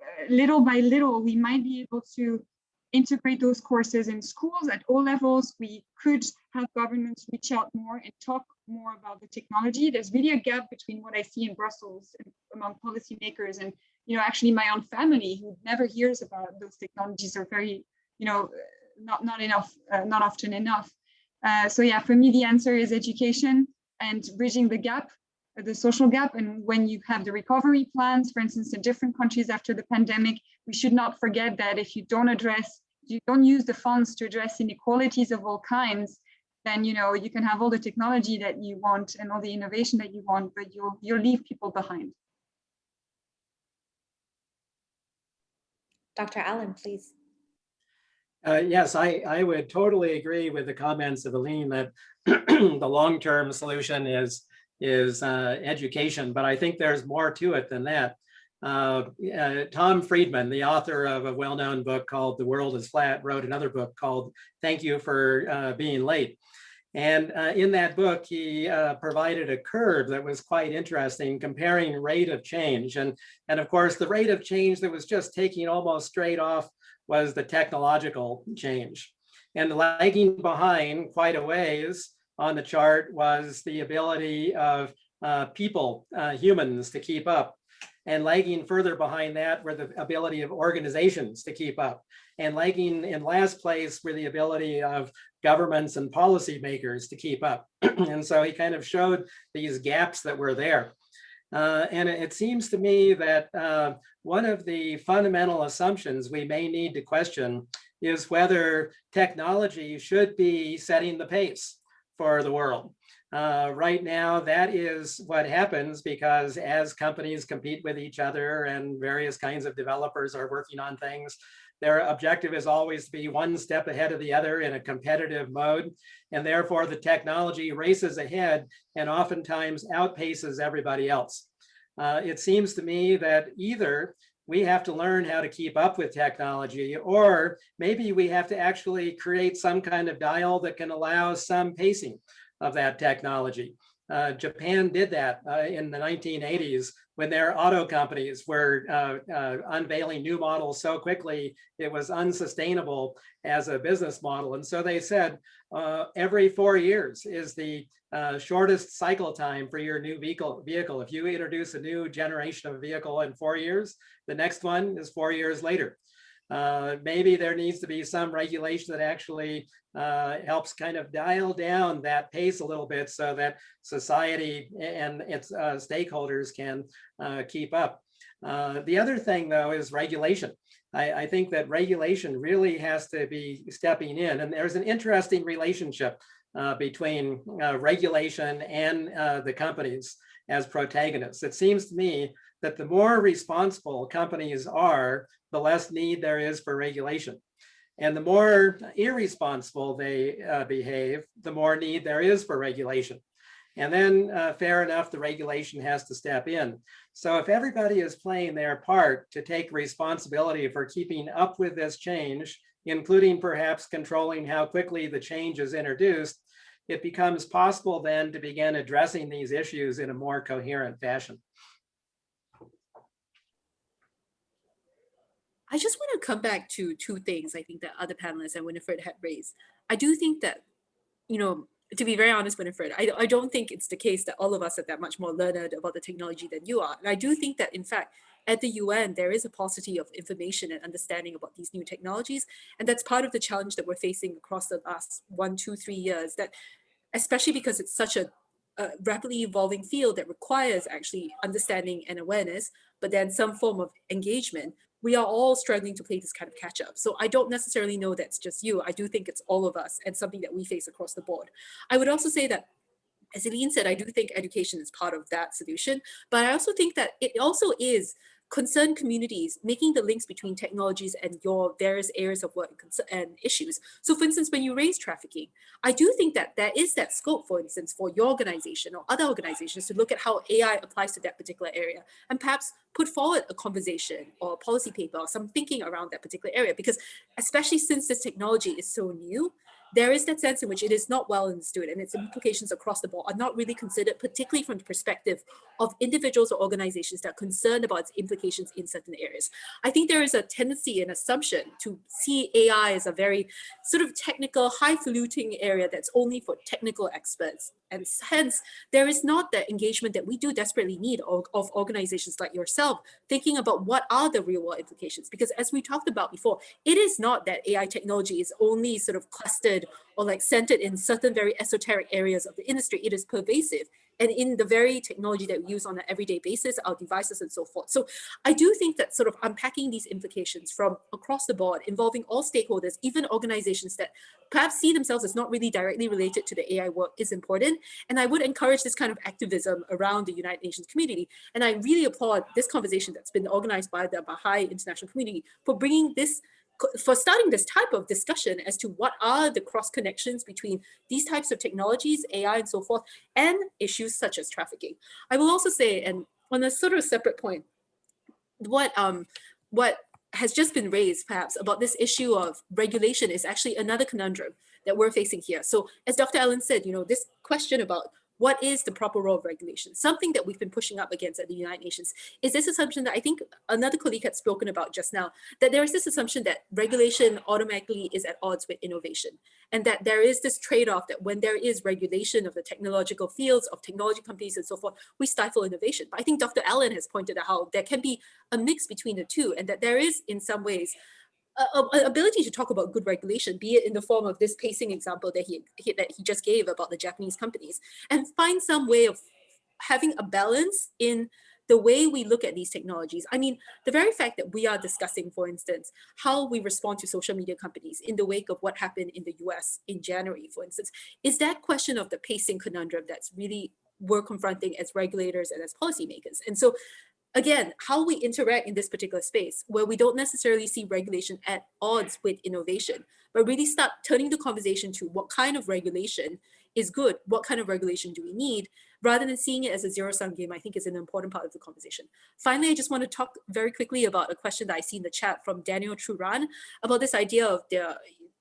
S3: uh, little by little, we might be able to integrate those courses in schools at all levels. We could have governments reach out more and talk more about the technology. There's really a gap between what I see in Brussels among policymakers and you know, actually my own family who never hears about those technologies are very, you know, not, not enough, uh, not often enough. Uh, so yeah, for me, the answer is education and bridging the gap, the social gap. And when you have the recovery plans, for instance, in different countries after the pandemic, we should not forget that if you don't address, you don't use the funds to address inequalities of all kinds, then you know you can have all the technology that you want and all the innovation that you want, but you'll you'll leave people behind.
S1: Dr. Allen, please.
S5: Uh, yes, I, I would totally agree with the comments of Eline that the long-term solution is, is uh, education, but I think there's more to it than that. Uh, uh Tom Friedman, the author of a well-known book called The World is Flat, wrote another book called Thank You for uh, Being Late. And uh, in that book, he uh, provided a curve that was quite interesting, comparing rate of change. And, and of course, the rate of change that was just taking almost straight off was the technological change. And lagging behind quite a ways on the chart was the ability of uh, people, uh, humans, to keep up. And lagging further behind that were the ability of organizations to keep up. And lagging in last place were the ability of governments and policymakers to keep up. and so he kind of showed these gaps that were there. Uh, and it, seems to me that uh, one of the fundamental assumptions we may need to question is whether technology should be setting the pace for the world. Uh, right now, that is what happens because as companies compete with each other and various kinds of developers are working on things, their objective is always to be one step ahead of the other in a competitive mode. And therefore, the technology races ahead and oftentimes outpaces everybody else. Uh, it seems to me that either we have to learn how to keep up with technology, or maybe we have to actually create some kind of dial that can allow some pacing of that technology. Uh, Japan did that uh, in the 1980s when their auto companies were uh, uh, unveiling new models so quickly, it was unsustainable as a business model. And so they said uh, every four years is the uh, shortest cycle time for your new vehicle, vehicle. If you introduce a new generation of vehicle in four years, the next one is four years later. Uh, maybe there needs to be some regulation that actually uh, helps kind of dial down that pace a little bit so that society and its uh, stakeholders can uh, keep up. Uh, the other thing though is regulation. I, I, think that regulation really has to be stepping in and there's an interesting relationship uh, between regulation and the companies as protagonists. It seems to me that the more responsible companies are, the less need there is for regulation. And the more irresponsible they uh, behave, the more need there is for regulation. And then uh, fair enough, the regulation has to step in. So if everybody is playing their part to take responsibility for keeping up with this change, including perhaps controlling how quickly the change is introduced, it becomes possible then to begin addressing these issues in a more coherent fashion.
S4: I just want to come back to two things I think that other panelists and Winifred had raised. I do think that, you know, to be very honest, Winifred, I, I don't think it's the case that all of us are that much more learned about the technology than you are. And I do think that, in fact, at the UN, there is a paucity of information and understanding about these new technologies. And that's part of the challenge that we're facing across the last one, two, three years, that especially because it's such a, a rapidly evolving field that requires actually understanding and awareness, but then some form of engagement, we are all struggling to play this kind of catch up. So I don't necessarily know that's just you. I do think it's all of us and something that we face across the board. I would also say that as Eileen said, I do think education is part of that solution, but I also think that it also is concerned communities, making the links between technologies and your various areas of work and issues. So for instance, when you raise trafficking, I do think that there is that scope, for instance, for your organization or other organizations to look at how AI applies to that particular area and perhaps put forward a conversation or a policy paper or some thinking around that particular area. Because especially since this technology is so new, there is that sense in which it is not well understood and its implications across the board are not really considered, particularly from the perspective of individuals or organizations that are concerned about its implications in certain areas. I think there is a tendency and assumption to see AI as a very sort of technical, highfalutin area that's only for technical experts. And hence, there is not the engagement that we do desperately need of, of organizations like yourself, thinking about what are the real world implications. Because as we talked about before, it is not that AI technology is only sort of clustered or like centered in certain very esoteric areas of the industry. It is pervasive and in the very technology that we use on an everyday basis, our devices and so forth. So I do think that sort of unpacking these implications from across the board, involving all stakeholders, even organizations that perhaps see themselves as not really directly related to the AI work is important. And I would encourage this kind of activism around the United Nations community. And I really applaud this conversation that's been organized by the Baha'i international community for bringing this for starting this type of discussion as to what are the cross connections between these types of technologies, AI and so forth, and issues such as trafficking. I will also say, and on a sort of separate point, what um what has just been raised perhaps about this issue of regulation is actually another conundrum that we're facing here. So as Dr. Allen said, you know, this question about what is the proper role of regulation? Something that we've been pushing up against at the United Nations is this assumption that I think another colleague had spoken about just now, that there is this assumption that regulation automatically is at odds with innovation. And that there is this trade-off that when there is regulation of the technological fields of technology companies and so forth, we stifle innovation. But I think Dr. Allen has pointed out how there can be a mix between the two and that there is in some ways ability to talk about good regulation, be it in the form of this pacing example that he, he, that he just gave about the Japanese companies, and find some way of having a balance in the way we look at these technologies. I mean, the very fact that we are discussing, for instance, how we respond to social media companies in the wake of what happened in the US in January, for instance, is that question of the pacing conundrum that's really we're confronting as regulators and as policymakers. And so again, how we interact in this particular space where we don't necessarily see regulation at odds with innovation, but really start turning the conversation to what kind of regulation is good, what kind of regulation do we need, rather than seeing it as a zero-sum game, I think is an important part of the conversation. Finally, I just want to talk very quickly about a question that I see in the chat from Daniel Truran about this idea of the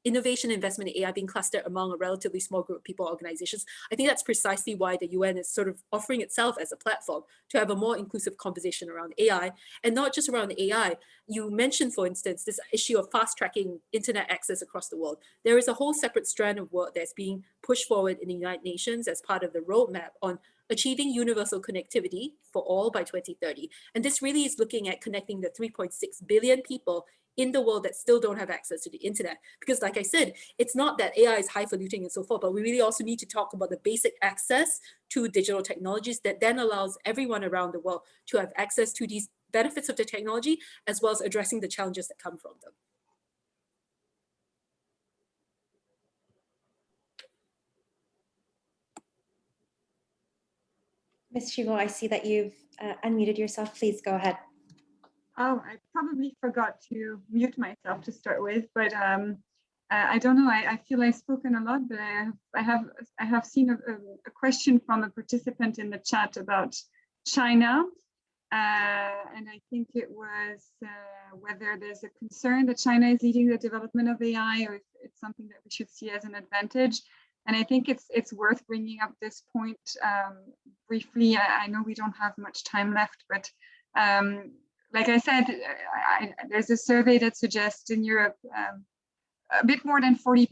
S4: innovation investment in AI being clustered among a relatively small group of people organizations. I think that's precisely why the UN is sort of offering itself as a platform to have a more inclusive conversation around AI and not just around AI. You mentioned, for instance, this issue of fast tracking internet access across the world. There is a whole separate strand of work that's being pushed forward in the United Nations as part of the roadmap on achieving universal connectivity for all by 2030. And this really is looking at connecting the 3.6 billion people in the world that still don't have access to the internet. Because like I said, it's not that AI is highfalutin and so forth, but we really also need to talk about the basic access to digital technologies that then allows everyone around the world to have access to these benefits of the technology, as well as addressing the challenges that come from them.
S1: Ms. Chivot, I see that you've uh, unmuted yourself. Please go ahead.
S3: Oh, I probably forgot to mute myself to start with, but um, I, don't know. I, I feel I've spoken a lot, but I have I have, I have seen a, a question from a participant in the chat about China. Uh, and I think it was uh, whether there's a concern that China is leading the development of AI or if it's something that we should see as an advantage. And I think it's it's worth bringing up this point um, briefly. I, I, know we don't have much time left, but um, like I said, I, I, there's a survey that suggests in Europe um, a bit more than 40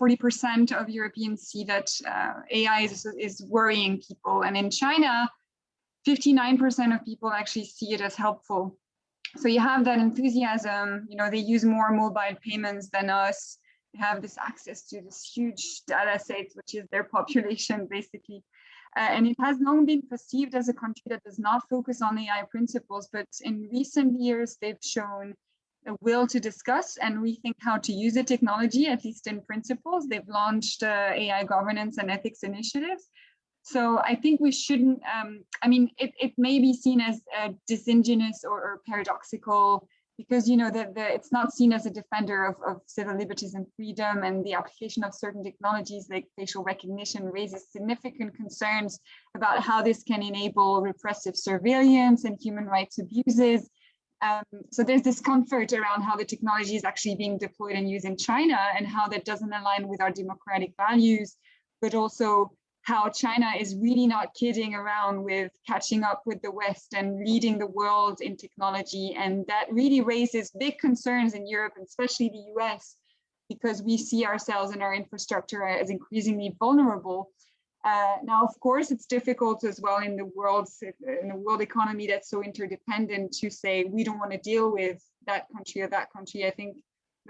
S3: 40% of Europeans see that uh, AI is, is worrying people. And in China, 59% of people actually see it as helpful. So you have that enthusiasm, you know, they use more mobile payments than us. They have this access to this huge data set, which is their population basically. Uh, and it has long been perceived as a country that does not focus on AI principles, but in recent years, they've shown a will to discuss and rethink how to use the technology, at least in principles. They've launched uh, AI governance and ethics initiatives. So I think we shouldn't, um, I mean, it, it may be seen as uh, disingenuous or, or, paradoxical because, you know, the, it's not seen as a defender of, of civil liberties and freedom and the application of certain technologies like facial recognition raises significant concerns about how this can enable repressive surveillance and human rights abuses. Um, so there's discomfort around how the technology is actually being deployed and used in China and how that doesn't align with our democratic values, but also how China is really not kidding around with catching up with the West and leading the world in technology. And that really raises big concerns in Europe, and especially the US, because we see ourselves and our infrastructure as increasingly vulnerable. Uh, now, of course, it's difficult as well in the world in the world economy that's so interdependent to say we don't want to deal with that country or that country. I think,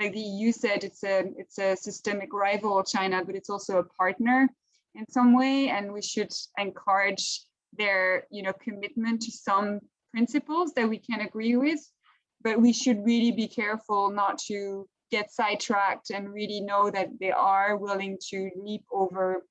S3: like the EU said, it's a it's a systemic rival, China, but it's also a partner in some way and we should encourage their you know commitment to some principles that we can agree with. But we should really be careful not to get sidetracked and really know that they are willing to leap over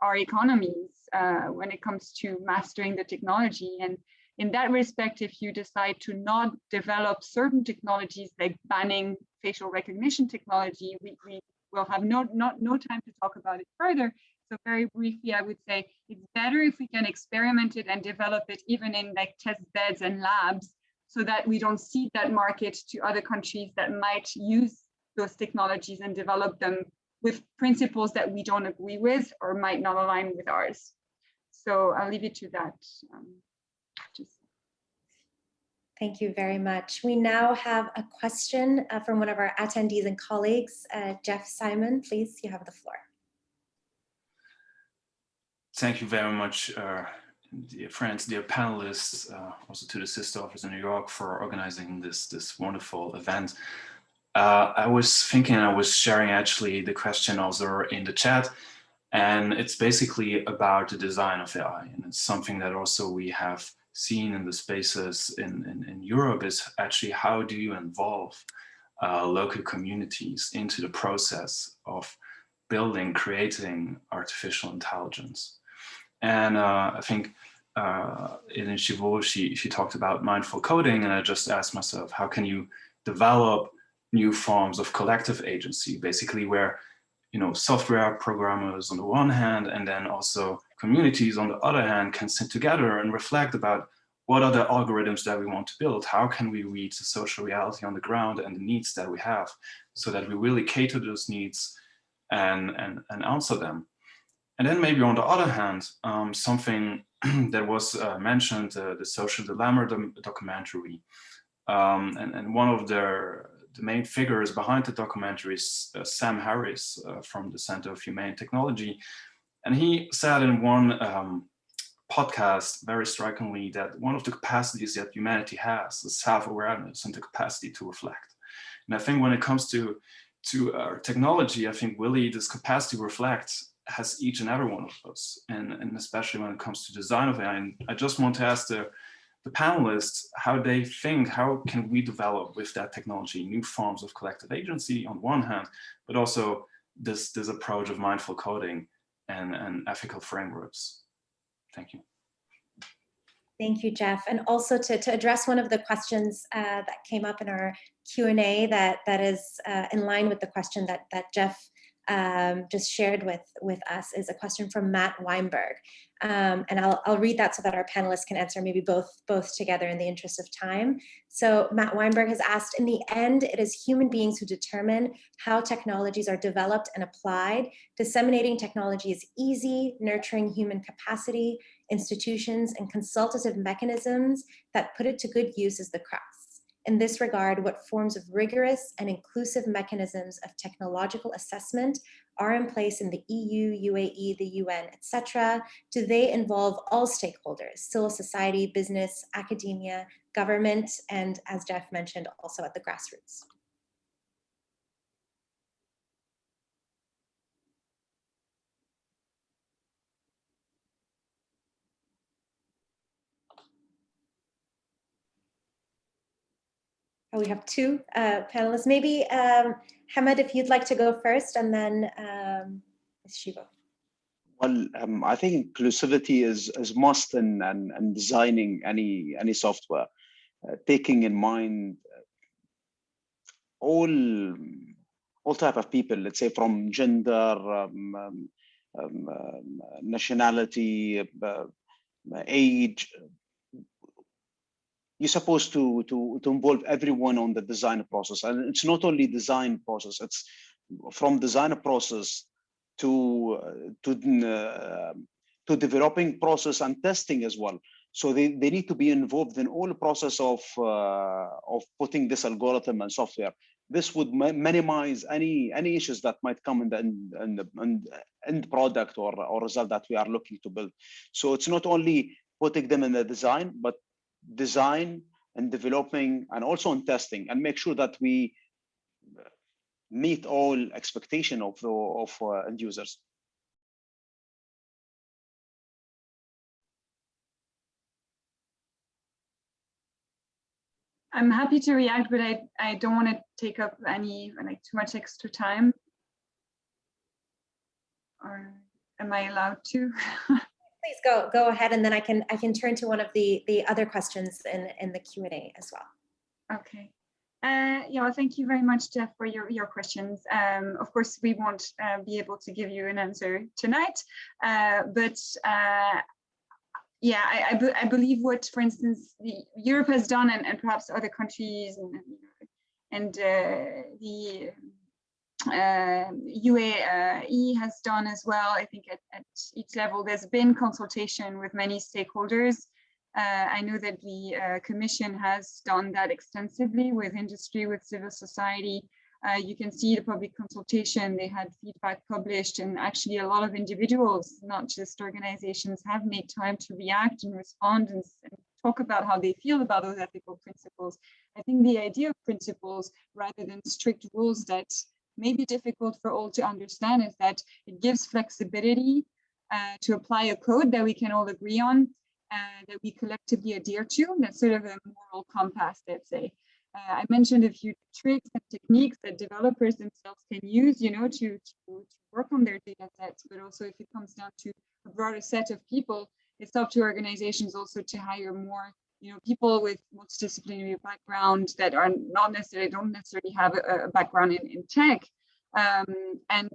S3: our economies uh, when it comes to mastering the technology. And in that respect if you decide to not develop certain technologies like banning facial recognition technology we, we will have no not no time to talk about it further so very briefly, I would say it's better if we can experiment it and develop it even in like test beds and labs so that we don't cede that market to other countries that might use those technologies and develop them with principles that we don't agree with or might not align with ours. So I'll leave it to that. Um.
S1: Thank you very much. We now have a question uh, from one of our attendees and colleagues, uh, Jeff Simon, please, you have the floor.
S7: Thank you very much, uh, dear friends, dear panelists, uh, also to the sister office in New York for organizing this, this wonderful event. Uh, I was thinking I was sharing actually the question also in the chat, and it's basically about the design of AI. And it's something that also we have seen in the spaces in, in, in Europe is actually how do you involve uh, local communities into the process of building, creating artificial intelligence. And uh, I think uh, in Chivot, she, she talked about mindful coding, and I just asked myself, how can you develop new forms of collective agency, basically where you know software programmers on the one hand, and then also communities on the other hand can sit together and reflect about what are the algorithms that we want to build? How can we read the social reality on the ground and the needs that we have so that we really cater those needs and, and, and answer them? And then maybe on the other hand, um, something that was uh, mentioned, uh, the social dilemma documentary. Um, and, and one of the, the main figures behind the documentary is uh, Sam Harris uh, from the Center of Humane Technology. And he said in one um, podcast very strikingly that one of the capacities that humanity has is self-awareness and the capacity to reflect. And I think when it comes to to our technology, I think really this capacity to reflect has each and every one of us, and, and especially when it comes to design of AI. And I just want to ask the, the panelists how they think, how can we develop with that technology new forms of collective agency on one hand, but also this, this approach of mindful coding and, and ethical frameworks. Thank you.
S1: Thank you, Jeff. And also to, to address one of the questions uh, that came up in our Q&A that, that is uh, in line with the question that, that Jeff um, just shared with, with us is a question from Matt Weinberg. Um, and I'll, I'll read that so that our panelists can answer maybe both, both together in the interest of time. So Matt Weinberg has asked, in the end, it is human beings who determine how technologies are developed and applied. Disseminating technology is easy, nurturing human capacity, institutions, and consultative mechanisms that put it to good use is the crux. In this regard, what forms of rigorous and inclusive mechanisms of technological assessment are in place in the EU, UAE, the UN, etc.? Do they involve all stakeholders, civil society, business, academia, government, and as Jeff mentioned, also at the grassroots? Oh, we have two uh, panelists. Maybe um, Hamad, if you'd like to go first, and then um, Chivot.
S2: Well, um, I think inclusivity is is must in, in, in designing any any software, uh, taking in mind all all type of people. Let's say from gender, um, um, um, nationality, uh, age, you're supposed to to to involve everyone on the design process. And it's not only design process it's from design process to uh, to uh, to developing process and testing as well. So they, they need to be involved in all process of uh, of putting this algorithm and software. This would minimize any any issues that might come in the in the end product or or result that we are looking to build. So it's not only putting them in the design but design and developing and also in testing and make sure that we meet all expectation of the of uh, end users
S3: I'm happy to react, but I, I don't want to take up any like too much extra time. Or am I allowed to?
S1: please go go ahead and then I can I can turn to one of the the other questions in in the Q&A as well.
S3: Okay. Uh, yeah, thank you very much, Jeff, for your, your questions. Um, of course, we won't uh, be able to give you an answer tonight, uh, but uh, yeah, I, I, be, I, believe what, for instance, Europe has done and, and perhaps other countries and, and uh, the uh, UAE has done as well. I think at, at, each level there's been consultation with many stakeholders. Uh, I know that the uh, Commission has done that extensively with industry, with civil society. Uh, you can see the public consultation, they had feedback published and actually a lot of individuals, not just organizations, have made time to react and respond and, and talk about how they feel about those ethical principles. I think the idea of principles rather than strict rules that may be difficult for all to understand is that it gives flexibility uh, to apply a code that we can all agree on, uh, that we collectively adhere to. That's sort of a moral compass, let's say. Uh, I mentioned a few tricks and techniques that developers themselves can use, you know, to, to, to work on their data sets, but also if it comes down to a broader set of people, it's up to organizations also to hire more you know, people with multidisciplinary background that are not necessarily, don't necessarily have a, a background in, in tech. Um, and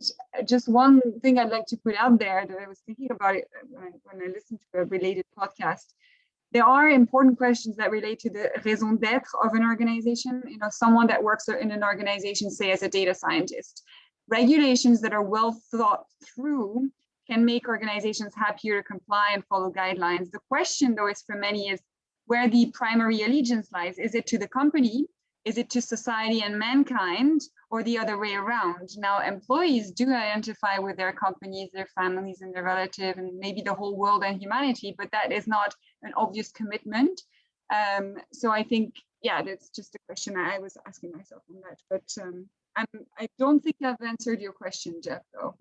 S3: just one thing I'd like to put out there that I was thinking about it when I, when I listened to a related podcast, there are important questions that relate to the raison d'etre of an organization, you know, someone that works in an organization, say as a data scientist. Regulations that are well thought through can make organizations happier to comply and follow guidelines. The question though is for many is, where the primary allegiance lies. Is it to the company? Is it to society and mankind or the other way around? Now, employees do identify with their companies, their families and their relative and maybe the whole world and humanity, but that is not an obvious commitment. Um, so I think, yeah, that's just a question I was asking myself on that. But um, I'm, I don't think I've answered your question, Jeff, though.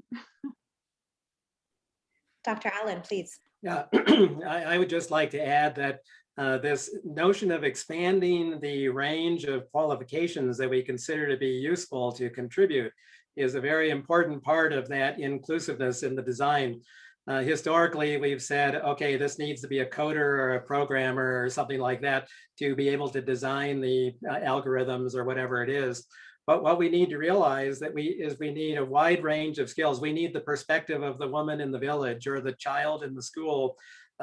S1: Dr. Allen, please.
S5: Yeah, I, I would just like to add that uh, this notion of expanding the range of qualifications that we consider to be useful to contribute is a very important part of that inclusiveness in the design. Uh, historically, we've said, okay, this needs to be a coder or a programmer or something like that to be able to design the uh, algorithms or whatever it is. But what we need to realize that we is we need a wide range of skills. We need the perspective of the woman in the village or the child in the school,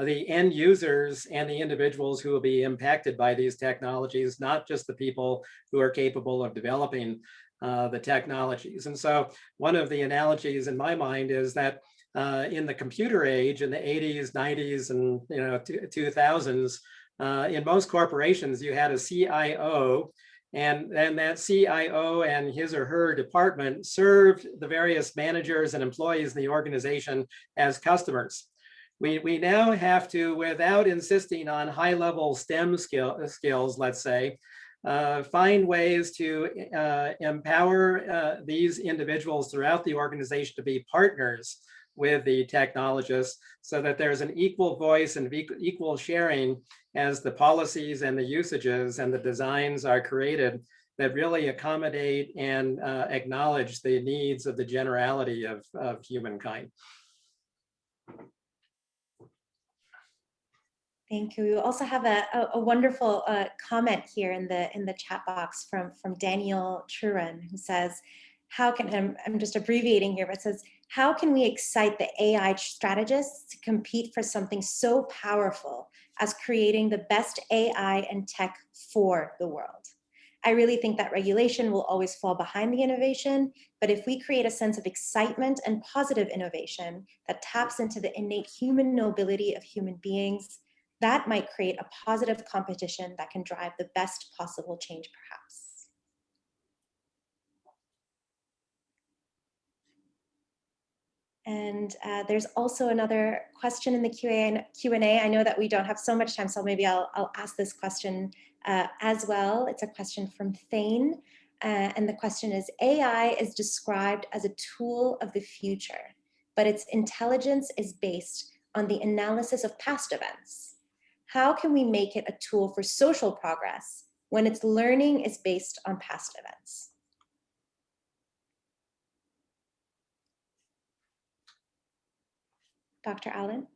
S5: the end users and the individuals who will be impacted by these technologies, not just the people who are capable of developing uh, the technologies. And so one of the analogies in my mind is that uh, in the computer age in the 80s, 90s, and you know 2000s, uh, in most corporations, you had a CIO and then that CIO and his or her department served the various managers and employees in the organization as customers. We, we now have to, without insisting on high level STEM skill, skills, let's say, uh, find ways to uh, empower uh, these individuals throughout the organization to be partners with the technologists so that there's an equal voice and equal sharing as the policies and the usages and the designs are created that really accommodate and uh, acknowledge the needs of the generality of, of humankind.
S1: Thank you. We also have a, a, a wonderful uh, comment here in the in the chat box from from Daniel Churan who says, how can, I'm, I'm just abbreviating here, but says, how can we excite the AI strategists to compete for something so powerful as creating the best AI and tech for the world? I really think that regulation will always fall behind the innovation, but if we create a sense of excitement and positive innovation that taps into the innate human nobility of human beings, that might create a positive competition that can drive the best possible change perhaps. And uh, there's also another question in the Q&A. I know that we don't have so much time, so maybe I'll, I'll ask this question uh, as well. It's a question from Thane. Uh, and the question is, AI is described as a tool of the future, but its intelligence is based on the analysis of past events. How can we make it a tool for social progress when its learning is based on past events? Dr. Allen?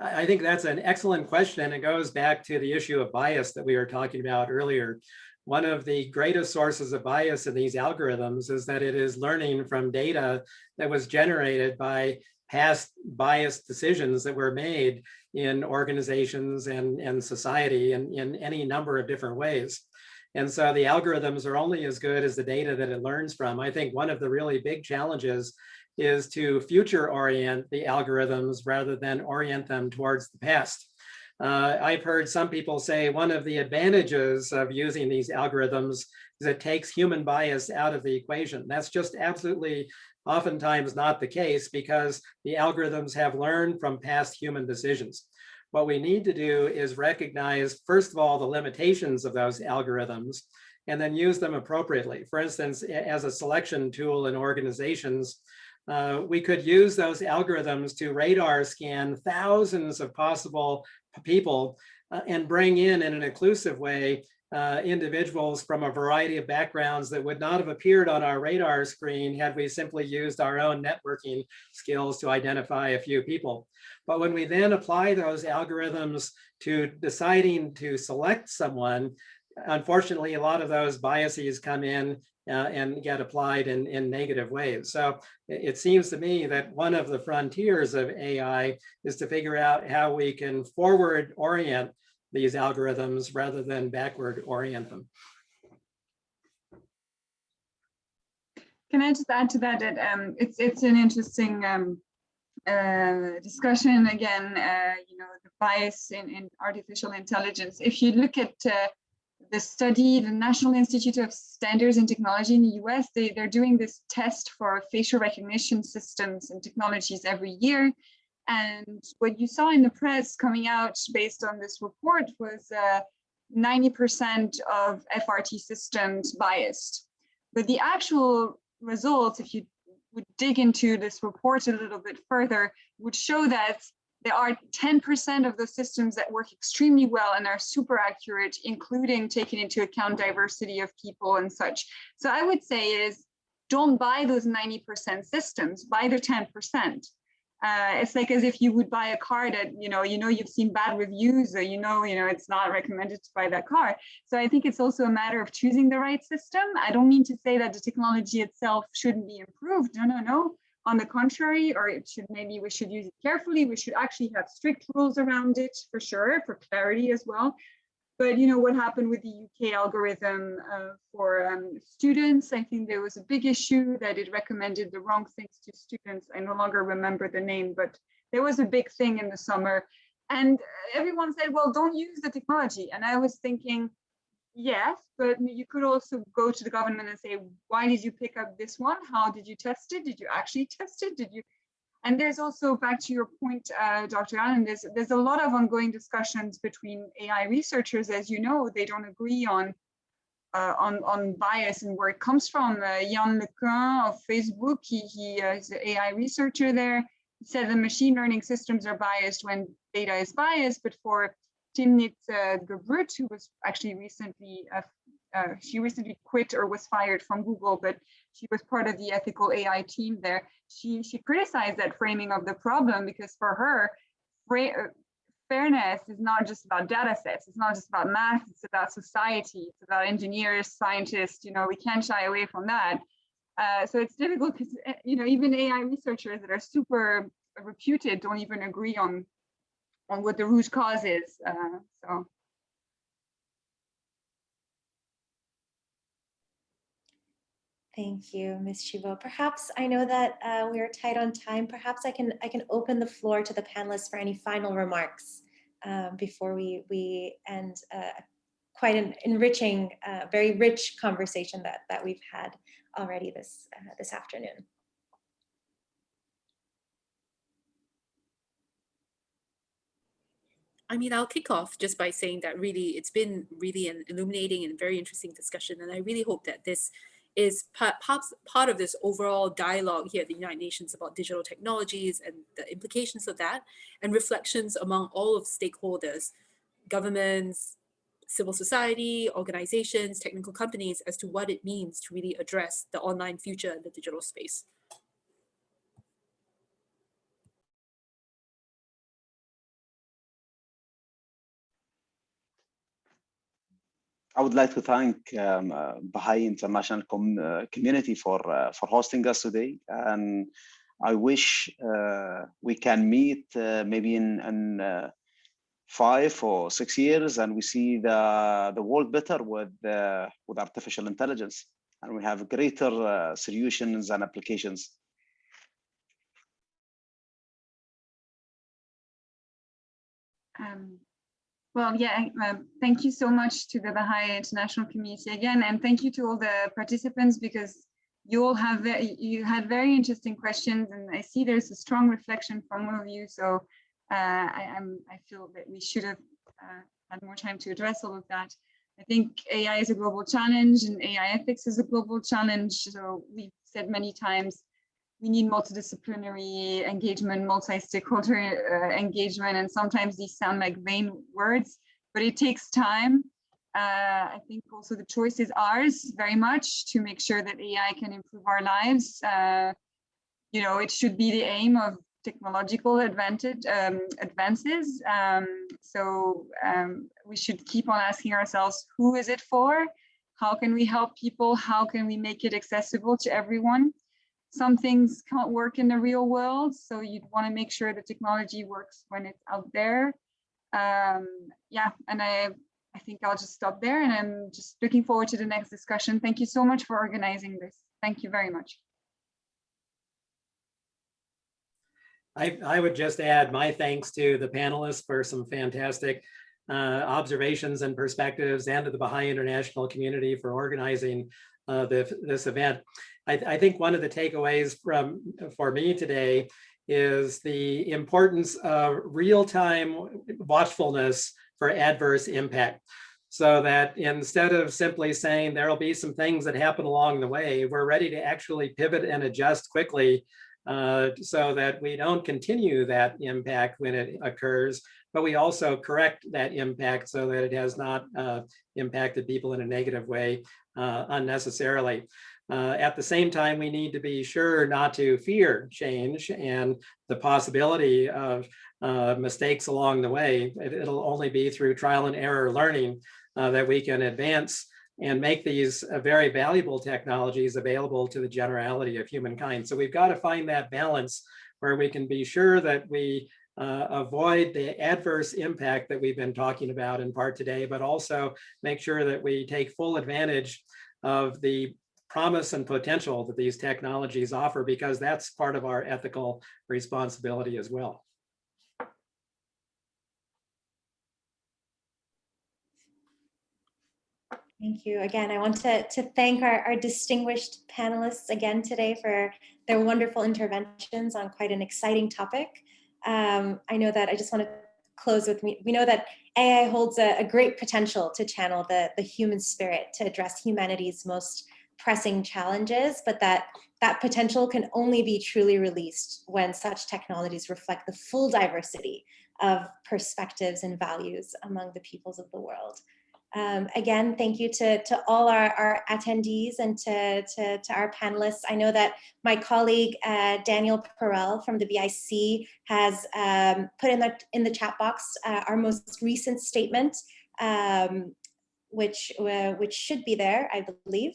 S5: I think that's an excellent question. And it goes back to the issue of bias that we were talking about earlier. One of the greatest sources of bias in these algorithms is that it is learning from data that was generated by past biased decisions that were made in organizations and, and society in, in any number of different ways. And so the algorithms are only as good as the data that it learns from. I think one of the really big challenges is to future orient the algorithms rather than orient them towards the past. Uh, I've heard some people say one of the advantages of using these algorithms is it takes human bias out of the equation. That's just absolutely oftentimes not the case because the algorithms have learned from past human decisions. What we need to do is recognize, first of all, the limitations of those algorithms and then use them appropriately. For instance, as a selection tool in organizations, uh, we could use those algorithms to radar scan thousands of possible people uh, and bring in in an inclusive way uh, individuals from a variety of backgrounds that would not have appeared on our radar screen had we simply used our own networking skills to identify a few people. But when we then apply those algorithms to deciding to select someone, unfortunately, a lot of those biases come in uh, and get applied in, in negative ways. So it, it seems to me that one of the frontiers of AI is to figure out how we can forward orient these algorithms rather than backward orient them.
S3: Can I just add to that that um, it's it's an interesting um, uh, discussion again, uh, you know, the bias in, in artificial intelligence. If you look at uh, the study, the National Institute of Standards and Technology in the US, they, they're doing this test for facial recognition systems and technologies every year. And what you saw in the press coming out based on this report was 90% uh, of FRT systems biased. But the actual results, if you would dig into this report a little bit further, would show that there are 10% of the systems that work extremely well and are super accurate, including taking into account diversity of people and such. So I would say is don't buy those 90% systems, buy the 10%. Uh, it's like as if you would buy a car that you know you know you've seen bad reviews or you know you know it's not recommended to buy that car. So i think it's also a matter of choosing the right system. I don't mean to say that the technology itself shouldn't be improved. No no no. On the contrary or it should maybe we should use it carefully. We should actually have strict rules around it for sure for clarity as well but you know what happened with the UK algorithm uh, for um, students, I think there was a big issue that it recommended the wrong things to students. I no longer remember the name, but there was a big thing in the summer. And everyone said, well, don't use the technology. And I was thinking, yes, but you could also go to the government and say, why did you pick up this one? How did you test it? Did you actually test it? Did you and there's also back to your point, uh, Dr. Allen, there's, there's a lot of ongoing discussions between AI researchers. As you know, they don't agree on uh, on, on bias and where it comes from. Uh, Yann LeCun of Facebook, he, he uh, is an AI researcher there, he said the machine learning systems are biased when data is biased, but for Timnit uh, Gebru, who was actually recently uh, she recently quit or was fired from Google, but she was part of the ethical AI team there. She she criticized that framing of the problem because for her, uh, fairness is not just about data sets. It's not just about math. It's about society. It's about engineers, scientists. You know, we can't shy away from that. Uh, so it's difficult because uh, you know even AI researchers that are super reputed don't even agree on on what the root cause is. Uh, so.
S1: Thank you, Ms. Chivot. Perhaps I know that uh, we are tight on time. Perhaps I can I can open the floor to the panelists for any final remarks um, before we we end uh, quite an enriching, uh, very rich conversation that that we've had already this uh, this afternoon.
S4: I mean, I'll kick off just by saying that really it's been really an illuminating and very interesting discussion. And I really hope that this is part, part of this overall dialogue here at the United Nations about digital technologies and the implications of that and reflections among all of stakeholders, governments, civil society, organizations, technical companies as to what it means to really address the online future in the digital space.
S2: I would like to thank um, uh, Baha'i International com uh, community for uh, for hosting us today, and I wish uh, we can meet uh, maybe in, in uh, five or six years, and we see the the world better with with artificial intelligence, and we have greater solutions and applications.
S3: Um, well, yeah, uh, thank you so much to the Baha'i international community again, and thank you to all the participants because you all have you had very interesting questions, and I see there's a strong reflection from all of you. So uh, I, am I feel that we should have uh, had more time to address all of that. I think AI is a global challenge, and AI ethics is a global challenge. So we've said many times we need multidisciplinary engagement, multi-stakeholder uh, engagement, and sometimes these sound like vain words, but it takes time. Uh, I think also the choice is ours very much to make sure that AI can improve our lives. Uh, you know, it should be the aim of technological advantage um, advances. Um, so um, we should keep on asking ourselves, who is it for? How can we help people? How can we make it accessible to everyone? Some things can't work in the real world. So you'd want to make sure the technology works when it's out there. Um, yeah, and I, I think I'll just stop there and I'm just looking forward to the next discussion. Thank you so much for organizing this. Thank you very much.
S5: I, I would just add my thanks to the panelists for some fantastic uh, observations and perspectives and to the Baha'i International community for organizing uh, the, this event. I, I, think one of the takeaways from for me today is the importance of real-time watchfulness for adverse impact. So that instead of simply saying there'll be some things that happen along the way, we're ready to actually pivot and adjust quickly uh, so that we don't continue that impact when it occurs, but we also correct that impact so that it has not uh, impacted people in a negative way uh, unnecessarily. Uh, at the same time, we need to be sure not to fear change and the possibility of uh, mistakes along the way. It, will only be through trial and error learning uh, that we can advance and make these uh, very valuable technologies available to the generality of humankind. So we've got to find that balance where we can be sure that we uh, avoid the adverse impact that we've been talking about in part today, but also make sure that we take full advantage of the promise and potential that these technologies offer, because that's part of our ethical responsibility as well.
S1: Thank you. Again, I want to, to thank our, our distinguished panelists again today for their wonderful interventions on quite an exciting topic. Um, I know that I just want to close with me. We know that AI holds a, a great potential to channel the, the human spirit to address humanity's most pressing challenges, but that that potential can only be truly released when such technologies reflect the full diversity of perspectives and values among the peoples of the world. Um, again, thank you to, to all our, our attendees and to, to, to, our panelists. I know that my colleague, uh, Daniel Perell from the BIC has um, put in the, in the chat box uh, our most recent statement, um, which, uh, which should be there, I believe.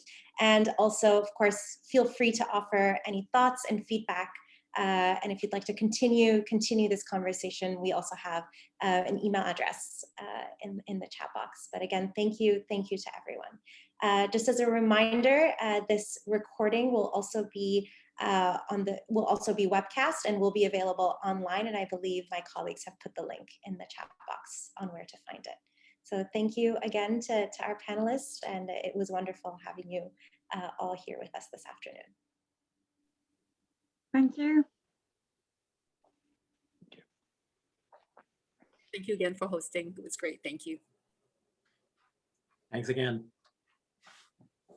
S1: And also, of course, feel free to offer any thoughts and feedback uh, and if you'd like to continue continue this conversation, we also have uh, an email address uh, in, in the chat box. But again, thank you, thank you to everyone. Uh, just as a reminder, uh, this recording will also be uh, on the will also be webcast and will be available online. And I believe my colleagues have put the link in the chat box on where to find it. So thank you again to, to our panelists, and it was wonderful having you Uh, all here with us this afternoon.
S3: Thank you.
S4: Thank you again for hosting. It was great. Thank you.
S5: Thanks again.